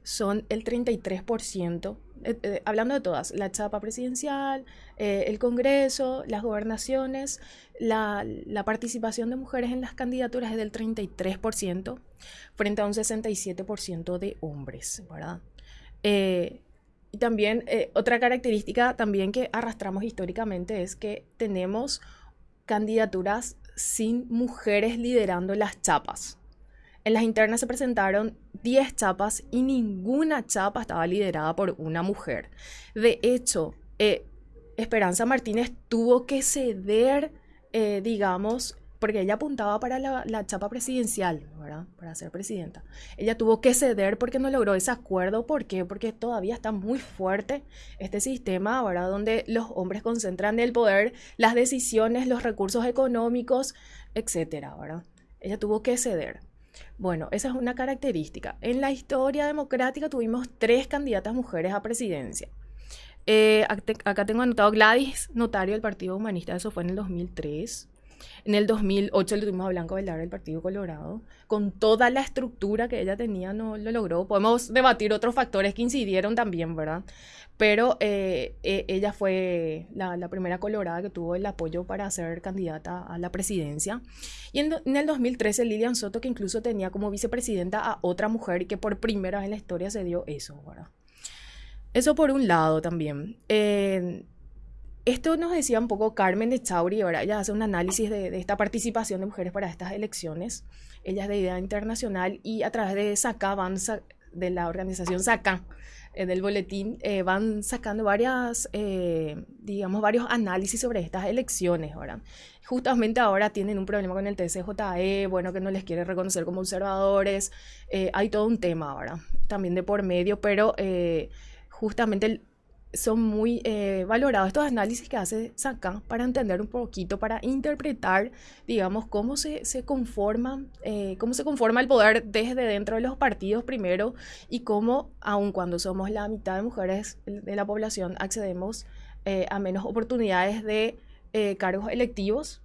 son el 33%, eh, eh, hablando de todas, la chapa presidencial, eh, el Congreso, las gobernaciones, la, participación de mujeres en las candidaturas es del 33% frente a un 67% de hombres, ¿verdad? Y también otra característica también que arrastramos históricamente es que tenemos candidaturas sin mujeres liderando las chapas. En las internas se presentaron 10 chapas y ninguna chapa estaba liderada por una mujer. De hecho, eh, Esperanza Martínez tuvo que ceder, eh, digamos, porque ella apuntaba para la, chapa presidencial, ¿verdad? Para ser presidenta. Ella tuvo que ceder porque no logró ese acuerdo. ¿Por qué? Porque todavía está muy fuerte este sistema, ¿verdad? Donde los hombres concentran el poder, las decisiones, los recursos económicos, etcétera, ¿verdad? Ella tuvo que ceder. Bueno, esa es una característica. En la historia democrática tuvimos tres candidatas mujeres a presidencia. Eh, acá tengo anotado Gladys, notario del Partido Humanista, eso fue en el 2003. En el 2008 le tuvimos a Blanco Velar del Partido Colorado. Con toda la estructura que ella tenía, no lo logró. Podemos debatir otros factores que incidieron también, ¿verdad? Pero eh, e, ella fue la, primera colorada que tuvo el apoyo para ser candidata a la presidencia. Y en, en, el 2013 Lilian Soto, que incluso tenía como vicepresidenta a otra mujer y que por primera vez en la historia se dio eso, ¿verdad? Eso por un lado también. Eh, esto nos decía un poco Carmen de Chauri, ahora ella hace un análisis de, esta participación de mujeres para estas elecciones. Ella es de idea internacional y a través de SACA, van de la organización SACA, eh, del boletín, eh, van sacando varias, eh, digamos, varios análisis sobre estas elecciones. ahora. Justamente ahora tienen un problema con el TCJE, bueno, que no les quiere reconocer como observadores. hay todo un tema ahora, también de por medio, pero justamente el, son muy eh, valorados estos análisis que hace Sakan para entender un poquito, para interpretar, digamos, cómo se, se conforma, eh, cómo se conforma el poder desde dentro de los partidos primero y cómo, aun cuando somos la mitad de mujeres de la población, accedemos eh, a menos oportunidades de cargos electivos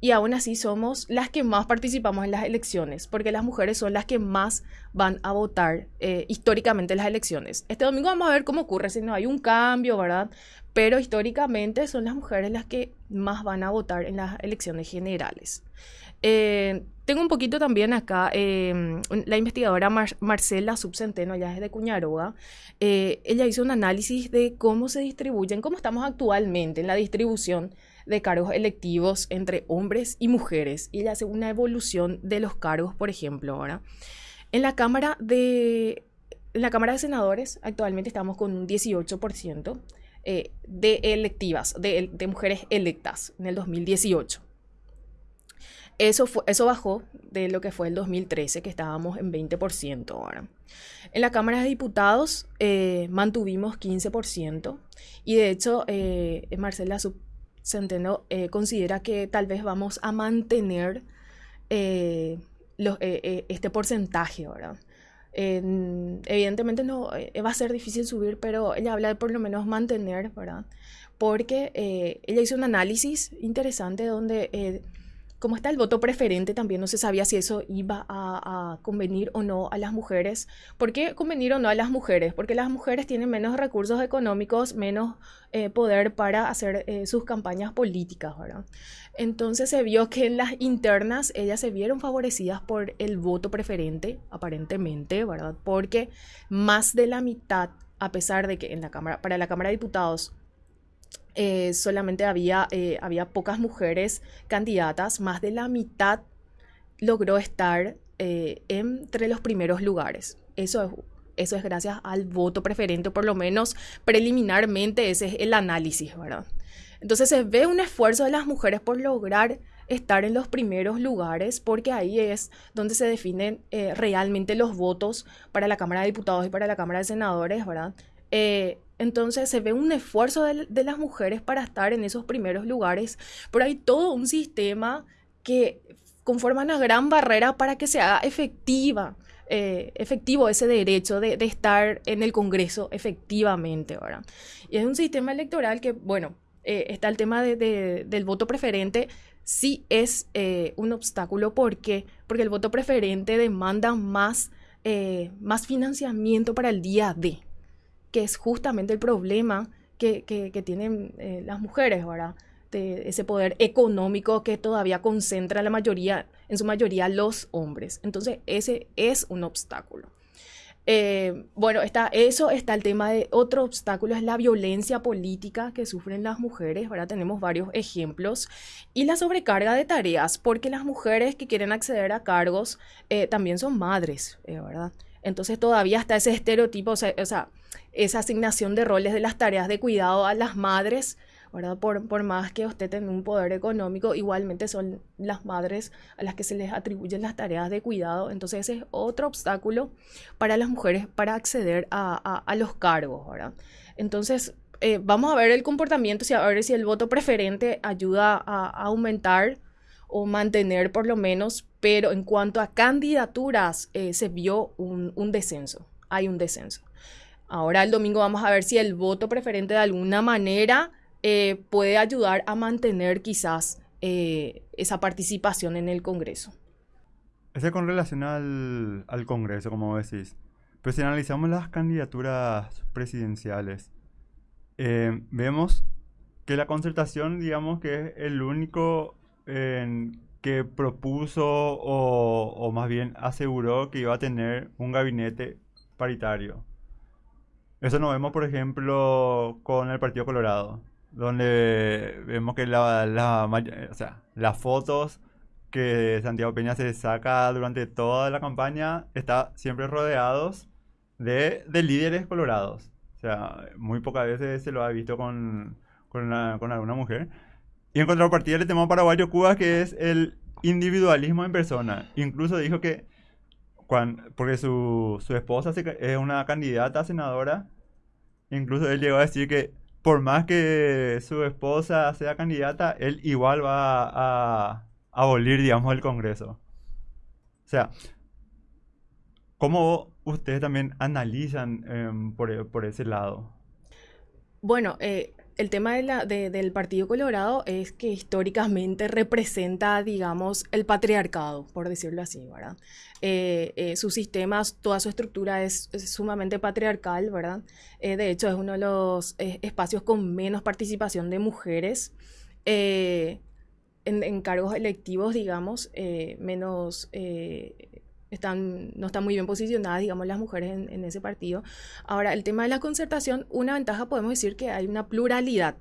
y aún así somos las que más participamos en las elecciones, porque las mujeres son las que más van a votar eh, históricamente en las elecciones. Este domingo vamos a ver cómo ocurre, si no hay un cambio, ¿verdad? Pero históricamente son las mujeres las que más van a votar en las elecciones generales. Eh, tengo un poquito también acá, em, la investigadora Marcela Subcenteno, ya es de Cuñaroa, eh, ella hizo un análisis de cómo se distribuyen, cómo estamos actualmente en la distribución de cargos electivos entre hombres y mujeres. Y ella hace una evolución de los cargos, por ejemplo, ahora. En la Cámara de, la Cámara de Senadores actualmente estamos con un 18% eh, de electivas, de, de, mujeres electas en el 2018. Eso, fue, eso bajó de lo que fue el 2013, que estábamos en 20% ahora. En la Cámara de Diputados eh, mantuvimos 15% y de hecho eh, Marcela Centeno eh, considera que tal vez vamos a mantener eh, eh, este porcentaje, ¿verdad? evidentemente no va a ser difícil subir, pero ella habla de por lo menos mantener, ¿verdad? Porque ella hizo un análisis interesante donde como está el voto preferente, también no se sabía si eso iba a, convenir o no a las mujeres. ¿Por qué convenir o no a las mujeres? Porque las mujeres tienen menos recursos económicos, menos eh, poder para hacer eh, sus campañas políticas, ¿verdad? Entonces se vio que en las internas ellas se vieron favorecidas por el voto preferente, aparentemente, ¿verdad? Porque más de la mitad, a pesar de que en la Cámara, para la Cámara de Diputados eh, solamente había, eh, había pocas mujeres candidatas, más de la mitad logró estar eh, entre los primeros lugares. Eso es, eso es gracias al voto preferente, por lo menos preliminarmente ese es el análisis, ¿verdad? Entonces se ve un esfuerzo de las mujeres por lograr estar en los primeros lugares, porque ahí es donde se definen realmente los votos para la Cámara de Diputados y para la Cámara de Senadores, ¿verdad? Entonces se ve un esfuerzo de, las mujeres para estar en esos primeros lugares, pero hay todo un sistema que conforma una gran barrera para que se haga efectiva, eh, efectivo ese derecho de, estar en el Congreso efectivamente, ¿verdad? Y es un sistema electoral que, bueno, eh, está el tema del voto preferente, sí es eh, un obstáculo. ¿Por qué? Porque el voto preferente demanda más, más financiamiento para el día D que es justamente el problema que, tienen eh, las mujeres, ¿verdad? Ese poder económico que todavía concentra la mayoría, en su mayoría los hombres. Entonces, ese es un obstáculo. Eh, bueno, está eso, está el tema de otro obstáculo, es la violencia política que sufren las mujeres, ¿verdad? Tenemos varios ejemplos. Y la sobrecarga de tareas, porque las mujeres que quieren acceder a cargos eh, también son madres, ¿verdad? Entonces todavía está ese estereotipo, o sea, esa asignación de roles de las tareas de cuidado a las madres, ¿verdad? Por, por más que usted tenga un poder económico, igualmente son las madres a las que se les atribuyen las tareas de cuidado. Entonces ese es otro obstáculo para las mujeres para acceder a, los cargos, ¿verdad? Entonces eh, vamos a ver el comportamiento, a ver si el voto preferente ayuda a aumentar o mantener por lo menos, pero en cuanto a candidaturas eh, se vio un, descenso, hay un descenso. Ahora el domingo vamos a ver si el voto preferente de alguna manera eh, puede ayudar a mantener quizás eh, esa participación en el Congreso. Ese con relación al, Congreso, como decís. Pero si analizamos las candidaturas presidenciales, eh, vemos que la concertación, digamos que es el único que propuso o, más bien aseguró que iba a tener un gabinete paritario. Eso lo vemos, por ejemplo, con el Partido Colorado, donde vemos que la, la, o sea, las fotos que Santiago Peña se saca durante toda la campaña está siempre rodeados de, de líderes colorados. O sea, muy pocas veces se lo ha visto con, con, con alguna mujer. Y en contrapartida le tenemos a Paraguayo Cuba, que es el individualismo en persona. Incluso dijo que, porque su, su esposa es una candidata a senadora, incluso él llegó a decir que por más que su esposa sea candidata, él igual va a, abolir, digamos, el Congreso. O sea, ¿cómo ustedes también analizan em, por, por, ese lado? Bueno, eh, el tema del Partido Colorado es que históricamente representa, digamos, el patriarcado, por decirlo así, ¿verdad? Eh, eh, sus sistemas, toda su estructura es, sumamente patriarcal, ¿verdad? de hecho, es uno de los espacios con menos participación de mujeres en, cargos electivos, digamos, eh, menos... Están, no están muy bien posicionadas, digamos, las mujeres en, ese partido. Ahora, el tema de la concertación, una ventaja podemos decir que hay una pluralidad.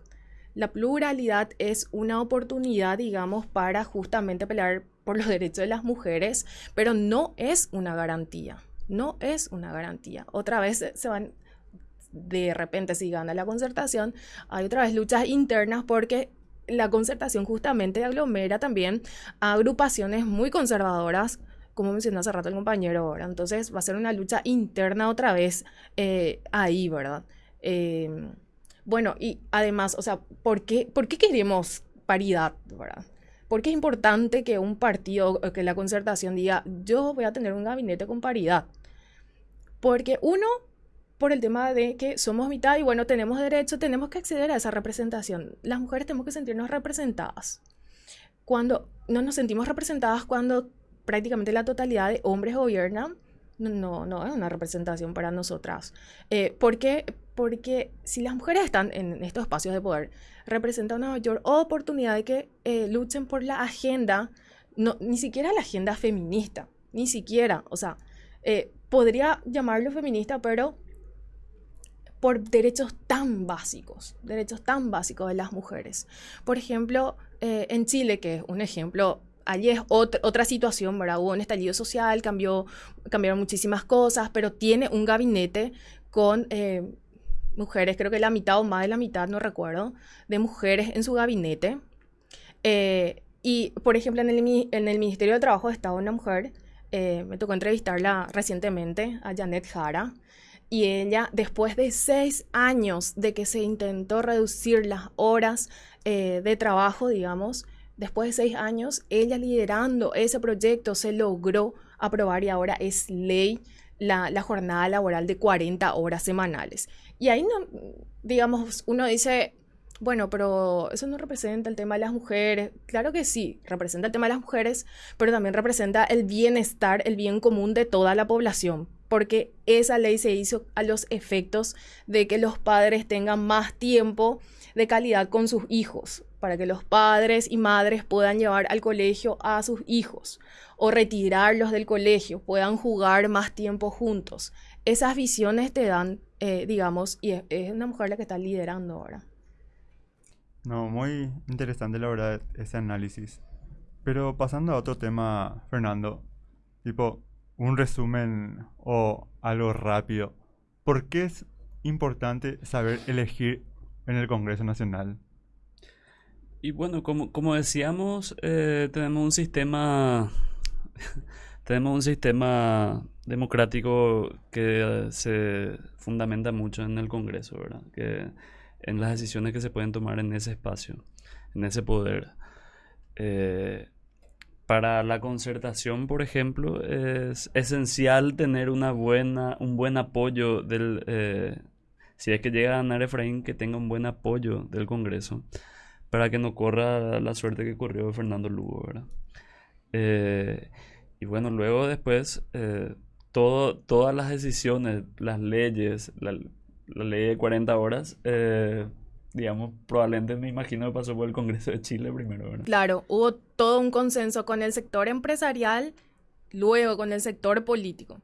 La pluralidad es una oportunidad, digamos, para justamente pelear por los derechos de las mujeres, pero no es una garantía. No es una garantía. Otra vez se van, de repente, si gana la concertación, hay otra vez luchas internas porque la concertación justamente aglomera también a agrupaciones muy conservadoras, como mencionó hace rato el compañero ahora. Entonces va a ser una lucha interna otra vez eh, ahí, ¿verdad? Em, bueno, y además, o sea, ¿por qué, ¿por qué queremos paridad, ¿verdad? ¿Por qué es importante que un partido, que la concertación diga, yo voy a tener un gabinete con paridad? Porque uno, por el tema de que somos mitad y bueno, tenemos derecho, tenemos que acceder a esa representación. Las mujeres tenemos que sentirnos representadas. Cuando no nos sentimos representadas, cuando prácticamente la totalidad de hombres gobiernan, no, no, es una representación para nosotras. Eh, ¿Por qué? Porque si las mujeres están en estos espacios de poder, representa una mayor oportunidad de que eh, luchen por la agenda, no, ni siquiera la agenda feminista, ni siquiera, o sea, eh, podría llamarlo feminista, pero por derechos tan básicos, derechos tan básicos de las mujeres. Por ejemplo, eh, en Chile, que es un ejemplo, allí es otra, situación, ¿verdad? Hubo un estallido social, cambió, cambiaron muchísimas cosas, pero tiene un gabinete con eh, mujeres, creo que la mitad o más de la mitad, no recuerdo, de mujeres en su gabinete. Eh, y, por ejemplo, en el, en el Ministerio de Trabajo estaba una mujer, me tocó entrevistarla recientemente, a Janet Jara, y ella, después de seis años de que se intentó reducir las horas eh, de trabajo, digamos, después de seis años, ella liderando ese proyecto se logró aprobar y ahora es ley la, jornada laboral de 40 horas semanales. Y ahí, no, digamos, uno dice, bueno, pero eso no representa el tema de las mujeres. Claro que sí, representa el tema de las mujeres, pero también representa el bienestar, el bien común de toda la población porque esa ley se hizo a los efectos de que los padres tengan más tiempo de calidad con sus hijos, para que los padres y madres puedan llevar al colegio a sus hijos o retirarlos del colegio, puedan jugar más tiempo juntos. Esas visiones te dan, eh, digamos, y es, una mujer la que está liderando ahora. No, muy interesante la verdad ese análisis. Pero pasando a otro tema, Fernando, tipo, un resumen o algo rápido. ¿Por qué es importante saber elegir en el Congreso Nacional? Y bueno, como, como decíamos, eh, tenemos un sistema tenemos un sistema democrático que se fundamenta mucho en el Congreso, ¿verdad? Que en las decisiones que se pueden tomar en ese espacio, en ese poder. Eh, para la concertación, por ejemplo, es esencial tener una buena, un buen apoyo del... Eh, si es que llega a ganar Efraín, que tenga un buen apoyo del Congreso para que no corra la suerte que corrió Fernando Lugo, ¿verdad? Eh, y bueno, luego después, eh, todo, todas las decisiones, las leyes, la, la ley de 40 horas, eh, digamos, probablemente me imagino que pasó por el Congreso de Chile primero, ¿verdad? Claro, hubo todo un consenso con el sector empresarial, luego con el sector político.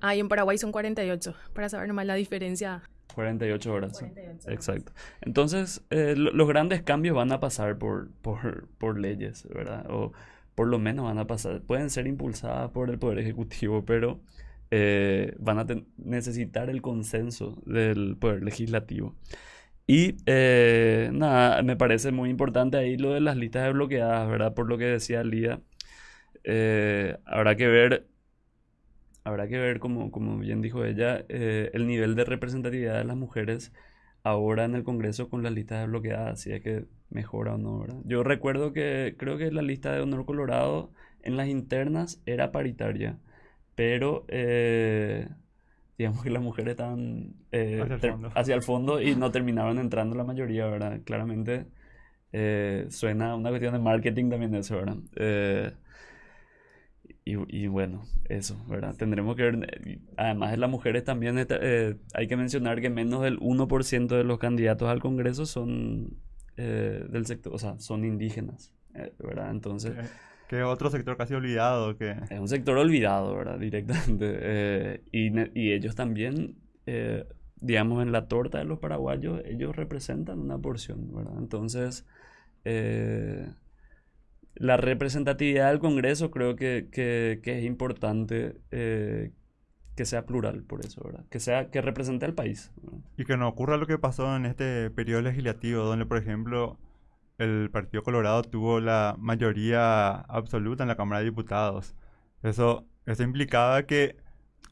Ahí en Paraguay son 48, para saber nomás la diferencia. 48 horas. Exacto. Entonces, eh, los grandes cambios van a pasar por, por, por leyes, ¿verdad? O por lo menos van a pasar, pueden ser impulsadas por el Poder Ejecutivo, pero eh, van a necesitar el consenso del Poder Legislativo. Y eh, nada, me parece muy importante ahí lo de las listas de bloqueadas, ¿verdad? Por lo que decía Lía. habrá que ver habrá que ver, como, como bien dijo ella, eh, el nivel de representatividad de las mujeres ahora en el Congreso con las listas desbloqueadas, si es que mejora o no, ¿verdad? Yo recuerdo que creo que la lista de Honor Colorado en las internas era paritaria, pero eh, digamos que las mujeres estaban eh, hacia, el fondo. y no terminaron entrando la mayoría, ¿verdad? Claramente suena una cuestión de marketing también eso, ¿verdad? Y, bueno, eso, ¿verdad? Tendremos que ver, además de las mujeres también eh, hay que mencionar que menos del 1% de los candidatos al Congreso son eh, del sector, o sea, son indígenas, eh, ¿verdad? Entonces... Que otro sector casi olvidado que... Es un sector olvidado, ¿verdad? Directamente. y, y, ellos también, digamos, en la torta de los paraguayos, ellos representan una porción, ¿verdad? Entonces la representatividad del Congreso creo que, es importante eh, que sea plural por eso, ¿verdad? Que sea, que represente al país. Y que no ocurra lo que pasó en este periodo legislativo, donde por ejemplo el Partido Colorado tuvo la mayoría absoluta en la Cámara de Diputados. Eso, eso implicaba que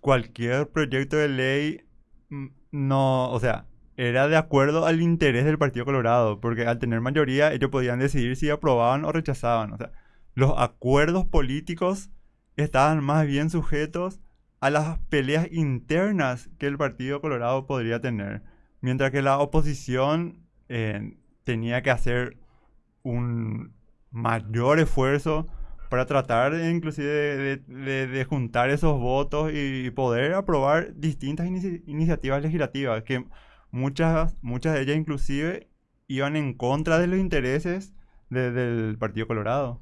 cualquier proyecto de ley mm, no, o sea, era de acuerdo al interés del Partido Colorado, porque al tener mayoría ellos podían decidir si aprobaban o rechazaban. O sea, los acuerdos políticos estaban más bien sujetos a las peleas internas que el Partido Colorado podría tener, mientras que la oposición eh, tenía que hacer un mayor esfuerzo para tratar inclusive de, juntar esos votos y poder aprobar distintas iniciativas legislativas que muchas, muchas de ellas inclusive iban en contra de los intereses del Partido Colorado.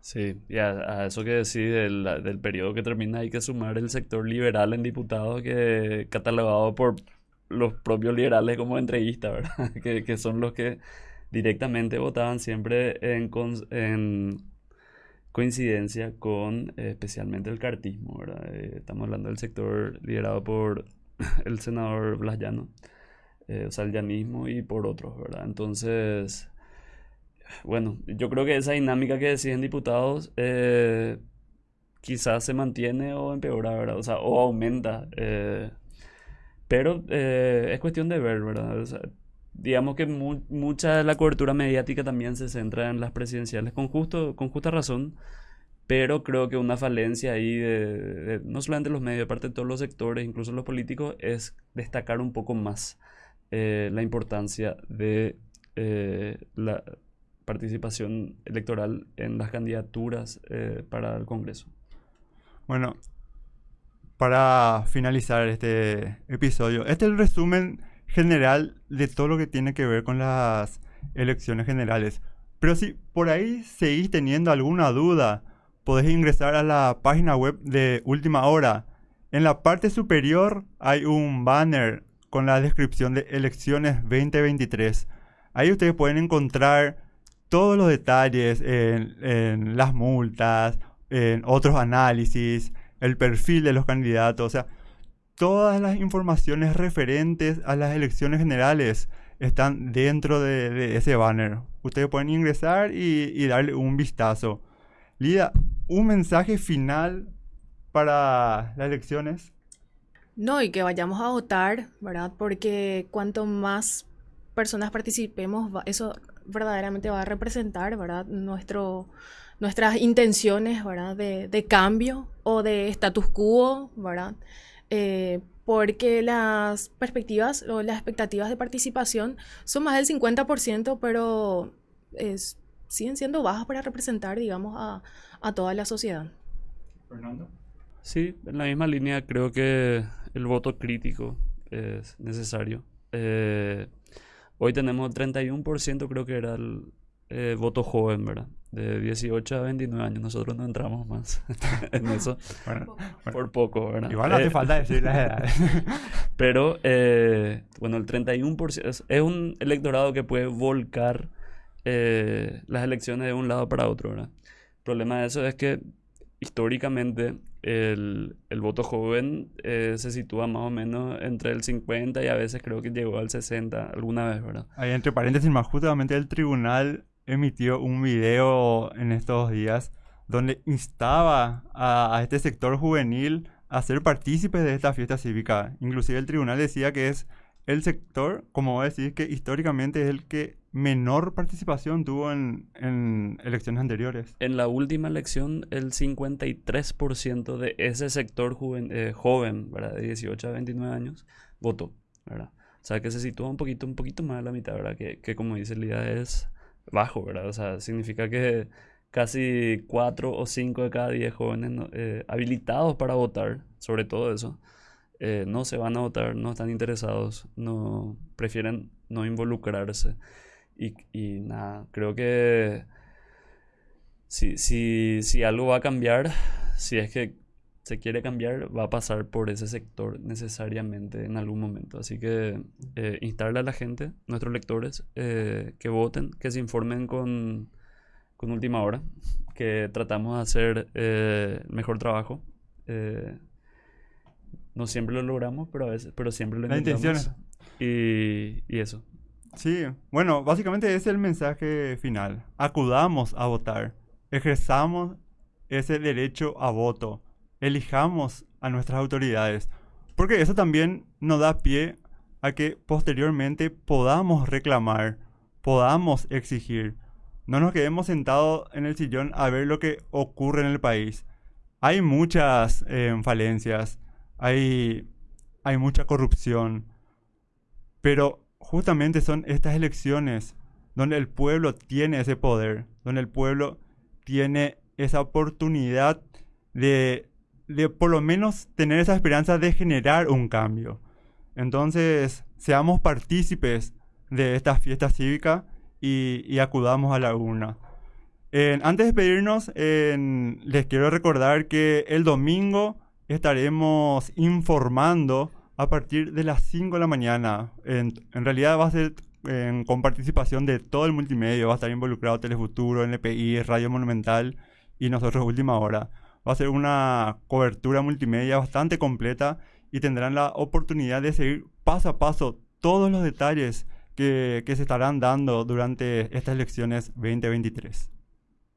Sí, y a, eso que decís del, del, periodo que termina hay que sumar el sector liberal en diputados que catalogado por los propios liberales como entreguistas, ¿verdad? que, que, son los que directamente votaban siempre en, en coincidencia con eh, especialmente el cartismo, ¿verdad? Eh, estamos hablando del sector liderado por el senador Blas Llano eh, o sea, el llanismo y por otros, ¿verdad? Entonces, bueno, yo creo que esa dinámica que deciden diputados eh, quizás se mantiene o empeora, ¿verdad? O sea, o aumenta. Eh, pero es cuestión de ver, ¿verdad? digamos que mucha de la cobertura mediática también se centra en las presidenciales con, justo, con justa razón, pero creo que una falencia ahí de, no solamente los medios, aparte de todos los sectores, incluso los políticos, es destacar un poco más eh, la importancia de eh, la participación electoral en las candidaturas eh, para el Congreso. Bueno, para finalizar este episodio, este es el resumen general de todo lo que tiene que ver con las elecciones generales. Pero si por ahí seguís teniendo alguna duda, podés ingresar a la página web de Última Hora. En la parte superior hay un banner con la descripción de elecciones 2023. Ahí ustedes pueden encontrar todos los detalles en, las multas, en otros análisis, el perfil de los candidatos, o sea, todas las informaciones referentes a las elecciones generales están dentro de, ese banner. Ustedes pueden ingresar y, y, darle un vistazo. Lida, un mensaje final para las elecciones. No, y que vayamos a votar, ¿verdad? Porque cuanto más personas participemos, eso verdaderamente va a representar, ¿verdad? Nuestro, nuestras intenciones, ¿verdad? De, de, cambio o de status quo, ¿verdad? Eh, porque las perspectivas o las expectativas de participación son más del 50%, pero es, siguen siendo bajas para representar, digamos, a, a toda la sociedad. Fernando. Sí, en la misma línea creo que el voto crítico es necesario. Eh, hoy tenemos 31%, creo que era el eh, voto joven, ¿verdad? De 18 a 29 años. Nosotros no entramos más en eso. Bueno, por poco, ¿verdad? Igual no hace eh, falta decir las edades. pero, bueno, el 31% es, es, un electorado que puede volcar las elecciones de un lado para otro, ¿verdad? El problema de eso es que históricamente el, el voto joven eh, se sitúa más o menos entre el 50 y a veces creo que llegó al 60 alguna vez, ¿verdad? Ahí entre paréntesis, más justamente el tribunal emitió un video en estos días donde instaba a, este sector juvenil a ser partícipes de esta fiesta cívica. Inclusive el tribunal decía que es el sector, como vos decís, que históricamente es el que menor participación tuvo en, elecciones anteriores. En la última elección, el 53% de ese sector eh, joven, de 18 a 29 años, votó. O sea, que se sitúa un poquito, un poquito más a la mitad, ¿verdad? Que, que como dice Lida, es bajo, ¿verdad? O sea, significa que casi 4 o 5 de cada 10 jóvenes eh, habilitados para votar, sobre todo eso, eh, no se van a votar, no están interesados, no prefieren no involucrarse. Y, nada, creo que si, si, si algo va a cambiar, si es que se quiere cambiar, va a pasar por ese sector necesariamente en algún momento. Así que eh, instarle a la gente, nuestros lectores, eh, que voten, que se informen con, con última hora, que tratamos de hacer mejor trabajo. No siempre lo logramos, pero a veces, pero siempre lo intentamos. Y, y eso. Sí, bueno, básicamente es el mensaje final. Acudamos a votar, ejerzamos ese derecho a voto, elijamos a nuestras autoridades, porque eso también nos da pie a que posteriormente podamos reclamar, podamos exigir. No nos quedemos sentados en el sillón a ver lo que ocurre en el país. Hay muchas eh, falencias, hay, hay mucha corrupción, pero justamente son estas elecciones donde el pueblo tiene ese poder, donde el pueblo tiene esa oportunidad de, de por lo menos tener esa esperanza de generar un cambio. Entonces, seamos partícipes de esta fiesta cívica y, acudamos a la urna. antes de despedirnos, les quiero recordar que el domingo estaremos informando a partir de las 5 de la mañana. En, realidad va a ser con participación de todo el multimedia, va a estar involucrado Telefuturo, NPI, Radio Monumental y nosotros Última Hora. Va a ser una cobertura multimedia bastante completa y tendrán la oportunidad de seguir paso a paso todos los detalles que, que se estarán dando durante estas elecciones 2023.